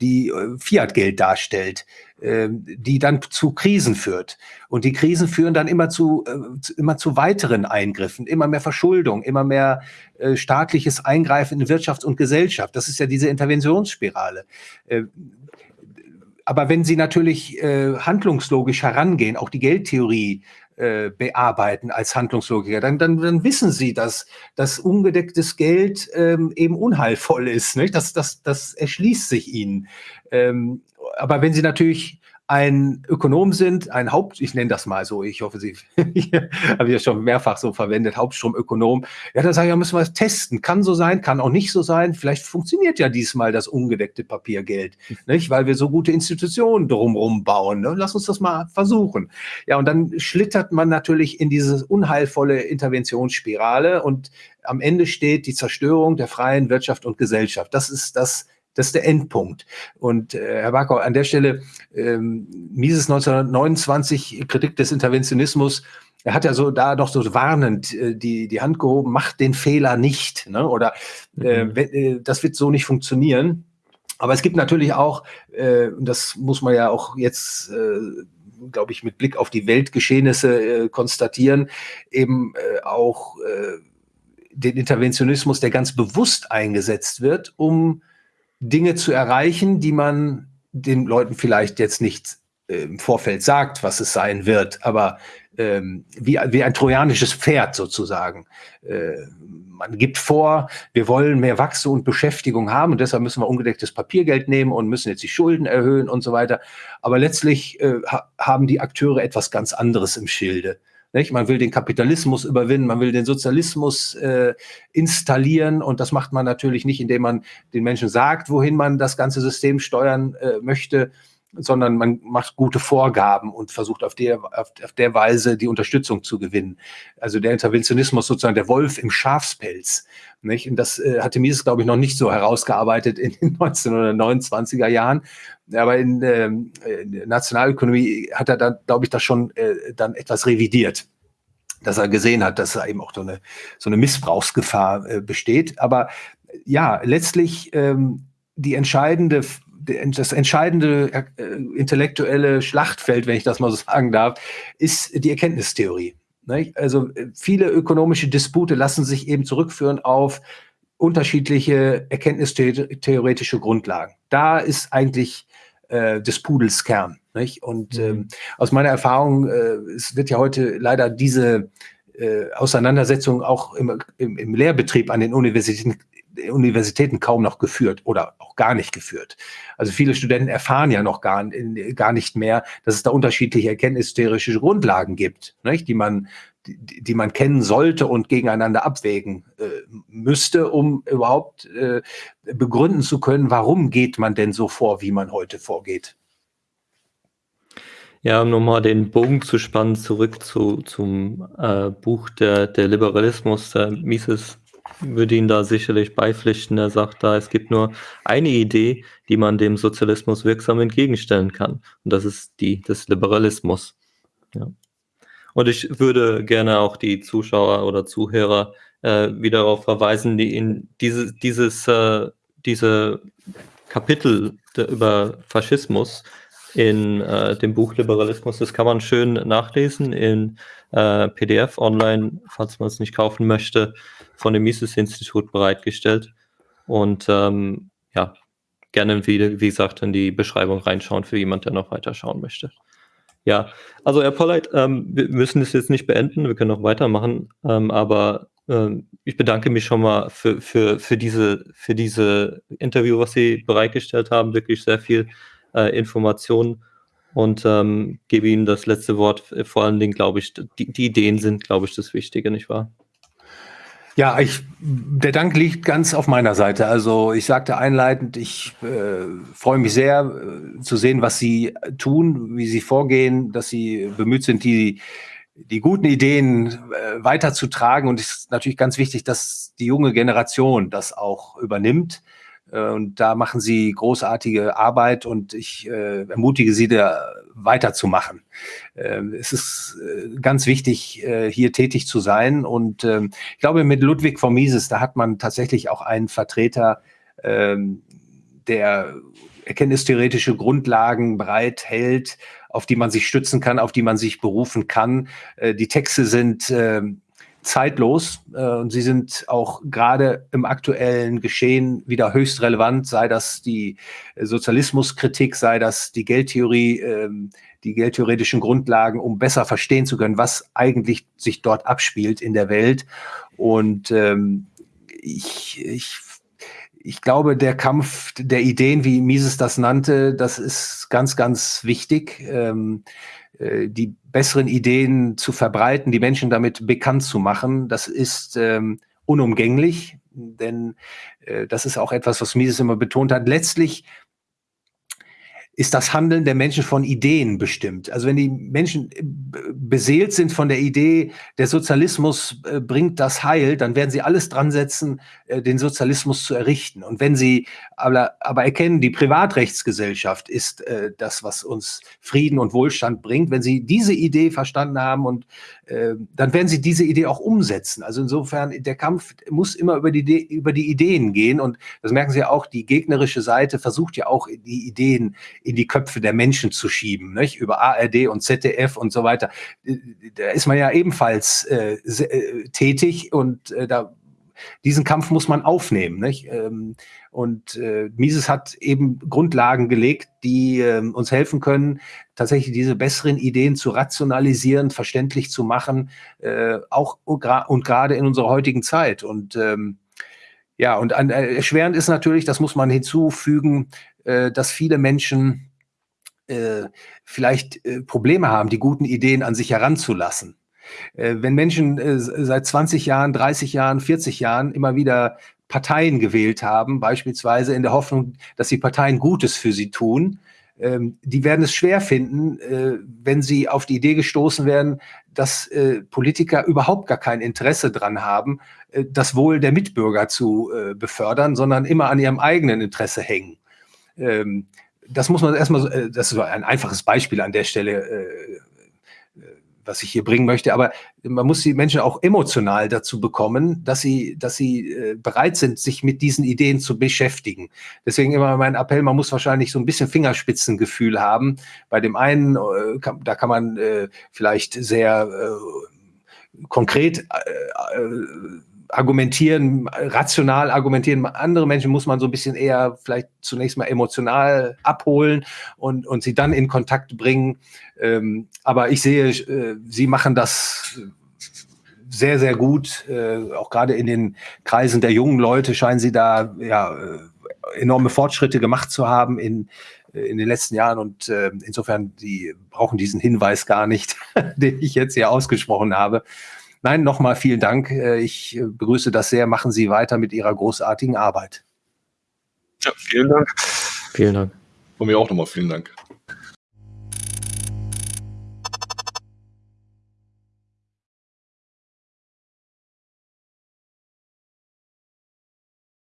die Fiat-Geld darstellt. Ähm, die dann zu Krisen führt. Und die Krisen führen dann immer zu, äh, immer zu weiteren Eingriffen, immer mehr Verschuldung, immer mehr äh, staatliches Eingreifen in Wirtschaft und Gesellschaft. Das ist ja diese Interventionsspirale. Äh, aber wenn Sie natürlich handlungslogisch herangehen, auch die Geldtheorie bearbeiten als Handlungslogiker, dann, dann, dann wissen Sie, dass, dass ungedecktes Geld ähm, eben unheilvoll ist. Nicht? Das, das, das erschließt sich Ihnen. Ähm, aber wenn Sie natürlich ein Ökonom sind, ein Haupt, ich nenne das mal so, ich hoffe, Sie habe ich ja schon mehrfach so verwendet, Hauptstromökonom. Ja, dann sage ich, ja, müssen wir es testen. Kann so sein, kann auch nicht so sein. Vielleicht funktioniert ja diesmal das ungedeckte Papiergeld, nicht? weil wir so gute Institutionen drumherum bauen. Ne? Lass uns das mal versuchen. Ja, und dann schlittert man natürlich in diese unheilvolle Interventionsspirale und am Ende steht die Zerstörung der freien Wirtschaft und Gesellschaft. Das ist das das ist der Endpunkt. Und äh, Herr Barkau, an der Stelle, ähm, Mises 1929, Kritik des Interventionismus, er hat ja so da doch so warnend äh, die, die Hand gehoben, macht den Fehler nicht. Ne? Oder äh, mhm. äh, das wird so nicht funktionieren. Aber es gibt natürlich auch, äh, das muss man ja auch jetzt, äh, glaube ich, mit Blick auf die Weltgeschehnisse äh, konstatieren, eben äh, auch äh, den Interventionismus, der ganz bewusst eingesetzt wird, um Dinge zu erreichen, die man den Leuten vielleicht jetzt nicht äh, im Vorfeld sagt, was es sein wird, aber ähm, wie, wie ein trojanisches Pferd sozusagen. Äh, man gibt vor, wir wollen mehr Wachstum und Beschäftigung haben und deshalb müssen wir ungedecktes Papiergeld nehmen und müssen jetzt die Schulden erhöhen und so weiter. Aber letztlich äh, ha haben die Akteure etwas ganz anderes im Schilde. Nicht? Man will den Kapitalismus überwinden, man will den Sozialismus äh, installieren und das macht man natürlich nicht, indem man den Menschen sagt, wohin man das ganze System steuern äh, möchte, sondern man macht gute Vorgaben und versucht auf der, auf, auf, der Weise die Unterstützung zu gewinnen. Also der Interventionismus sozusagen der Wolf im Schafspelz. Nicht? Und das äh, hatte Mises, glaube ich, noch nicht so herausgearbeitet in den 1929er Jahren. Aber in, ähm, in Nationalökonomie hat er dann, glaube ich, das schon äh, dann etwas revidiert dass er gesehen hat, dass da eben auch so eine, so eine Missbrauchsgefahr äh, besteht. Aber ja, letztlich ähm, die entscheidende das entscheidende äh, intellektuelle Schlachtfeld, wenn ich das mal so sagen darf, ist die Erkenntnistheorie. Also äh, viele ökonomische Dispute lassen sich eben zurückführen auf unterschiedliche erkenntnistheoretische Grundlagen. Da ist eigentlich äh, des Pudels Kern. Nicht? Und mhm. ähm, aus meiner Erfahrung, äh, es wird ja heute leider diese äh, Auseinandersetzung auch im, im, im Lehrbetrieb an den Universitäten Universitäten kaum noch geführt oder auch gar nicht geführt. Also viele Studenten erfahren ja noch gar, gar nicht mehr, dass es da unterschiedliche erkenntnistheoretische Grundlagen gibt, nicht? die man die, man kennen sollte und gegeneinander abwägen äh, müsste, um überhaupt äh, begründen zu können, warum geht man denn so vor, wie man heute vorgeht. Ja, um nochmal den Bogen zu spannen, zurück zu, zum äh, Buch der, der Liberalismus, der Mises würde Ihnen da sicherlich beipflichten. Er sagt da, es gibt nur eine Idee, die man dem Sozialismus wirksam entgegenstellen kann. Und das ist die des Liberalismus. Ja. Und ich würde gerne auch die Zuschauer oder Zuhörer äh, wieder darauf verweisen, die in diese, dieses, äh, diese Kapitel über Faschismus in äh, dem Buch Liberalismus, das kann man schön nachlesen in äh, PDF online, falls man es nicht kaufen möchte von dem Mises-Institut bereitgestellt. Und ähm, ja, gerne, wie, wie gesagt, in die Beschreibung reinschauen für jemand, der noch weiter schauen möchte. Ja, also Herr Polleit, ähm, wir müssen es jetzt nicht beenden, wir können noch weitermachen, ähm, aber ähm, ich bedanke mich schon mal für, für, für, diese, für diese Interview, was Sie bereitgestellt haben, wirklich sehr viel äh, Informationen und ähm, gebe Ihnen das letzte Wort. Vor allen Dingen, glaube ich, die, die Ideen sind, glaube ich, das Wichtige, nicht wahr? Ja, ich, der Dank liegt ganz auf meiner Seite. Also ich sagte einleitend, ich äh, freue mich sehr äh, zu sehen, was Sie tun, wie Sie vorgehen, dass Sie bemüht sind, die, die guten Ideen äh, weiterzutragen. Und es ist natürlich ganz wichtig, dass die junge Generation das auch übernimmt. Äh, und da machen Sie großartige Arbeit und ich äh, ermutige Sie, da weiterzumachen. Äh, es ist äh, ganz wichtig, äh, hier tätig zu sein. Und ähm, ich glaube, mit Ludwig von Mises, da hat man tatsächlich auch einen Vertreter, ähm, der erkenntnistheoretische Grundlagen bereithält, auf die man sich stützen kann, auf die man sich berufen kann. Äh, die Texte sind ähm, zeitlos äh, und sie sind auch gerade im aktuellen Geschehen wieder höchst relevant, sei das die Sozialismuskritik, sei das die Geldtheorie, äh, die geldtheoretischen Grundlagen, um besser verstehen zu können, was eigentlich sich dort abspielt in der Welt. Und ähm, ich, ich ich glaube, der Kampf der Ideen, wie Mises das nannte, das ist ganz, ganz wichtig, ähm, äh, die besseren Ideen zu verbreiten, die Menschen damit bekannt zu machen. Das ist ähm, unumgänglich, denn äh, das ist auch etwas, was Mises immer betont hat. Letztlich ist das Handeln der Menschen von Ideen bestimmt. Also wenn die Menschen äh, beseelt sind von der Idee, der Sozialismus äh, bringt das Heil, dann werden sie alles dran setzen, äh, den Sozialismus zu errichten. Und wenn sie aber, aber erkennen, die Privatrechtsgesellschaft ist das, was uns Frieden und Wohlstand bringt, wenn sie diese Idee verstanden haben und dann werden sie diese Idee auch umsetzen. Also insofern, der Kampf muss immer über die, über die Ideen gehen und das merken Sie auch, die gegnerische Seite versucht ja auch die Ideen in die Köpfe der Menschen zu schieben, nicht? über ARD und ZDF und so weiter. Da ist man ja ebenfalls äh, äh, tätig und äh, da diesen Kampf muss man aufnehmen. Nicht? Ähm, und äh, Mises hat eben Grundlagen gelegt, die äh, uns helfen können, tatsächlich diese besseren Ideen zu rationalisieren, verständlich zu machen, äh, auch und gerade in unserer heutigen Zeit. Und ähm, ja, und an, äh, erschwerend ist natürlich, das muss man hinzufügen, äh, dass viele Menschen äh, vielleicht äh, Probleme haben, die guten Ideen an sich heranzulassen. Äh, wenn Menschen äh, seit 20 Jahren, 30 Jahren, 40 Jahren immer wieder Parteien gewählt haben, beispielsweise in der Hoffnung, dass die Parteien Gutes für sie tun, ähm, die werden es schwer finden, äh, wenn sie auf die Idee gestoßen werden, dass Politiker überhaupt gar kein Interesse dran haben, das Wohl der Mitbürger zu befördern, sondern immer an ihrem eigenen Interesse hängen. Ähm, das muss man erstmal, das ist ein einfaches Beispiel an der Stelle was ich hier bringen möchte. Aber man muss die Menschen auch emotional dazu bekommen, dass sie, dass sie äh, bereit sind, sich mit diesen Ideen zu beschäftigen. Deswegen immer mein Appell, man muss wahrscheinlich so ein bisschen Fingerspitzengefühl haben. Bei dem einen, äh, kann, da kann man äh, vielleicht sehr äh, konkret äh, äh, argumentieren, rational argumentieren. Andere Menschen muss man so ein bisschen eher vielleicht zunächst mal emotional abholen und, und sie dann in Kontakt bringen. Ähm, aber ich sehe, äh, sie machen das sehr, sehr gut. Äh, auch gerade in den Kreisen der jungen Leute scheinen sie da ja, äh, enorme Fortschritte gemacht zu haben in, äh, in den letzten Jahren und äh, insofern, die brauchen diesen Hinweis gar nicht, den ich jetzt hier ausgesprochen habe. Nein, nochmal vielen Dank. Äh, ich äh, begrüße das sehr. Machen Sie weiter mit Ihrer großartigen Arbeit. Ja, vielen Dank. Vielen Dank. Von mir auch nochmal vielen Dank.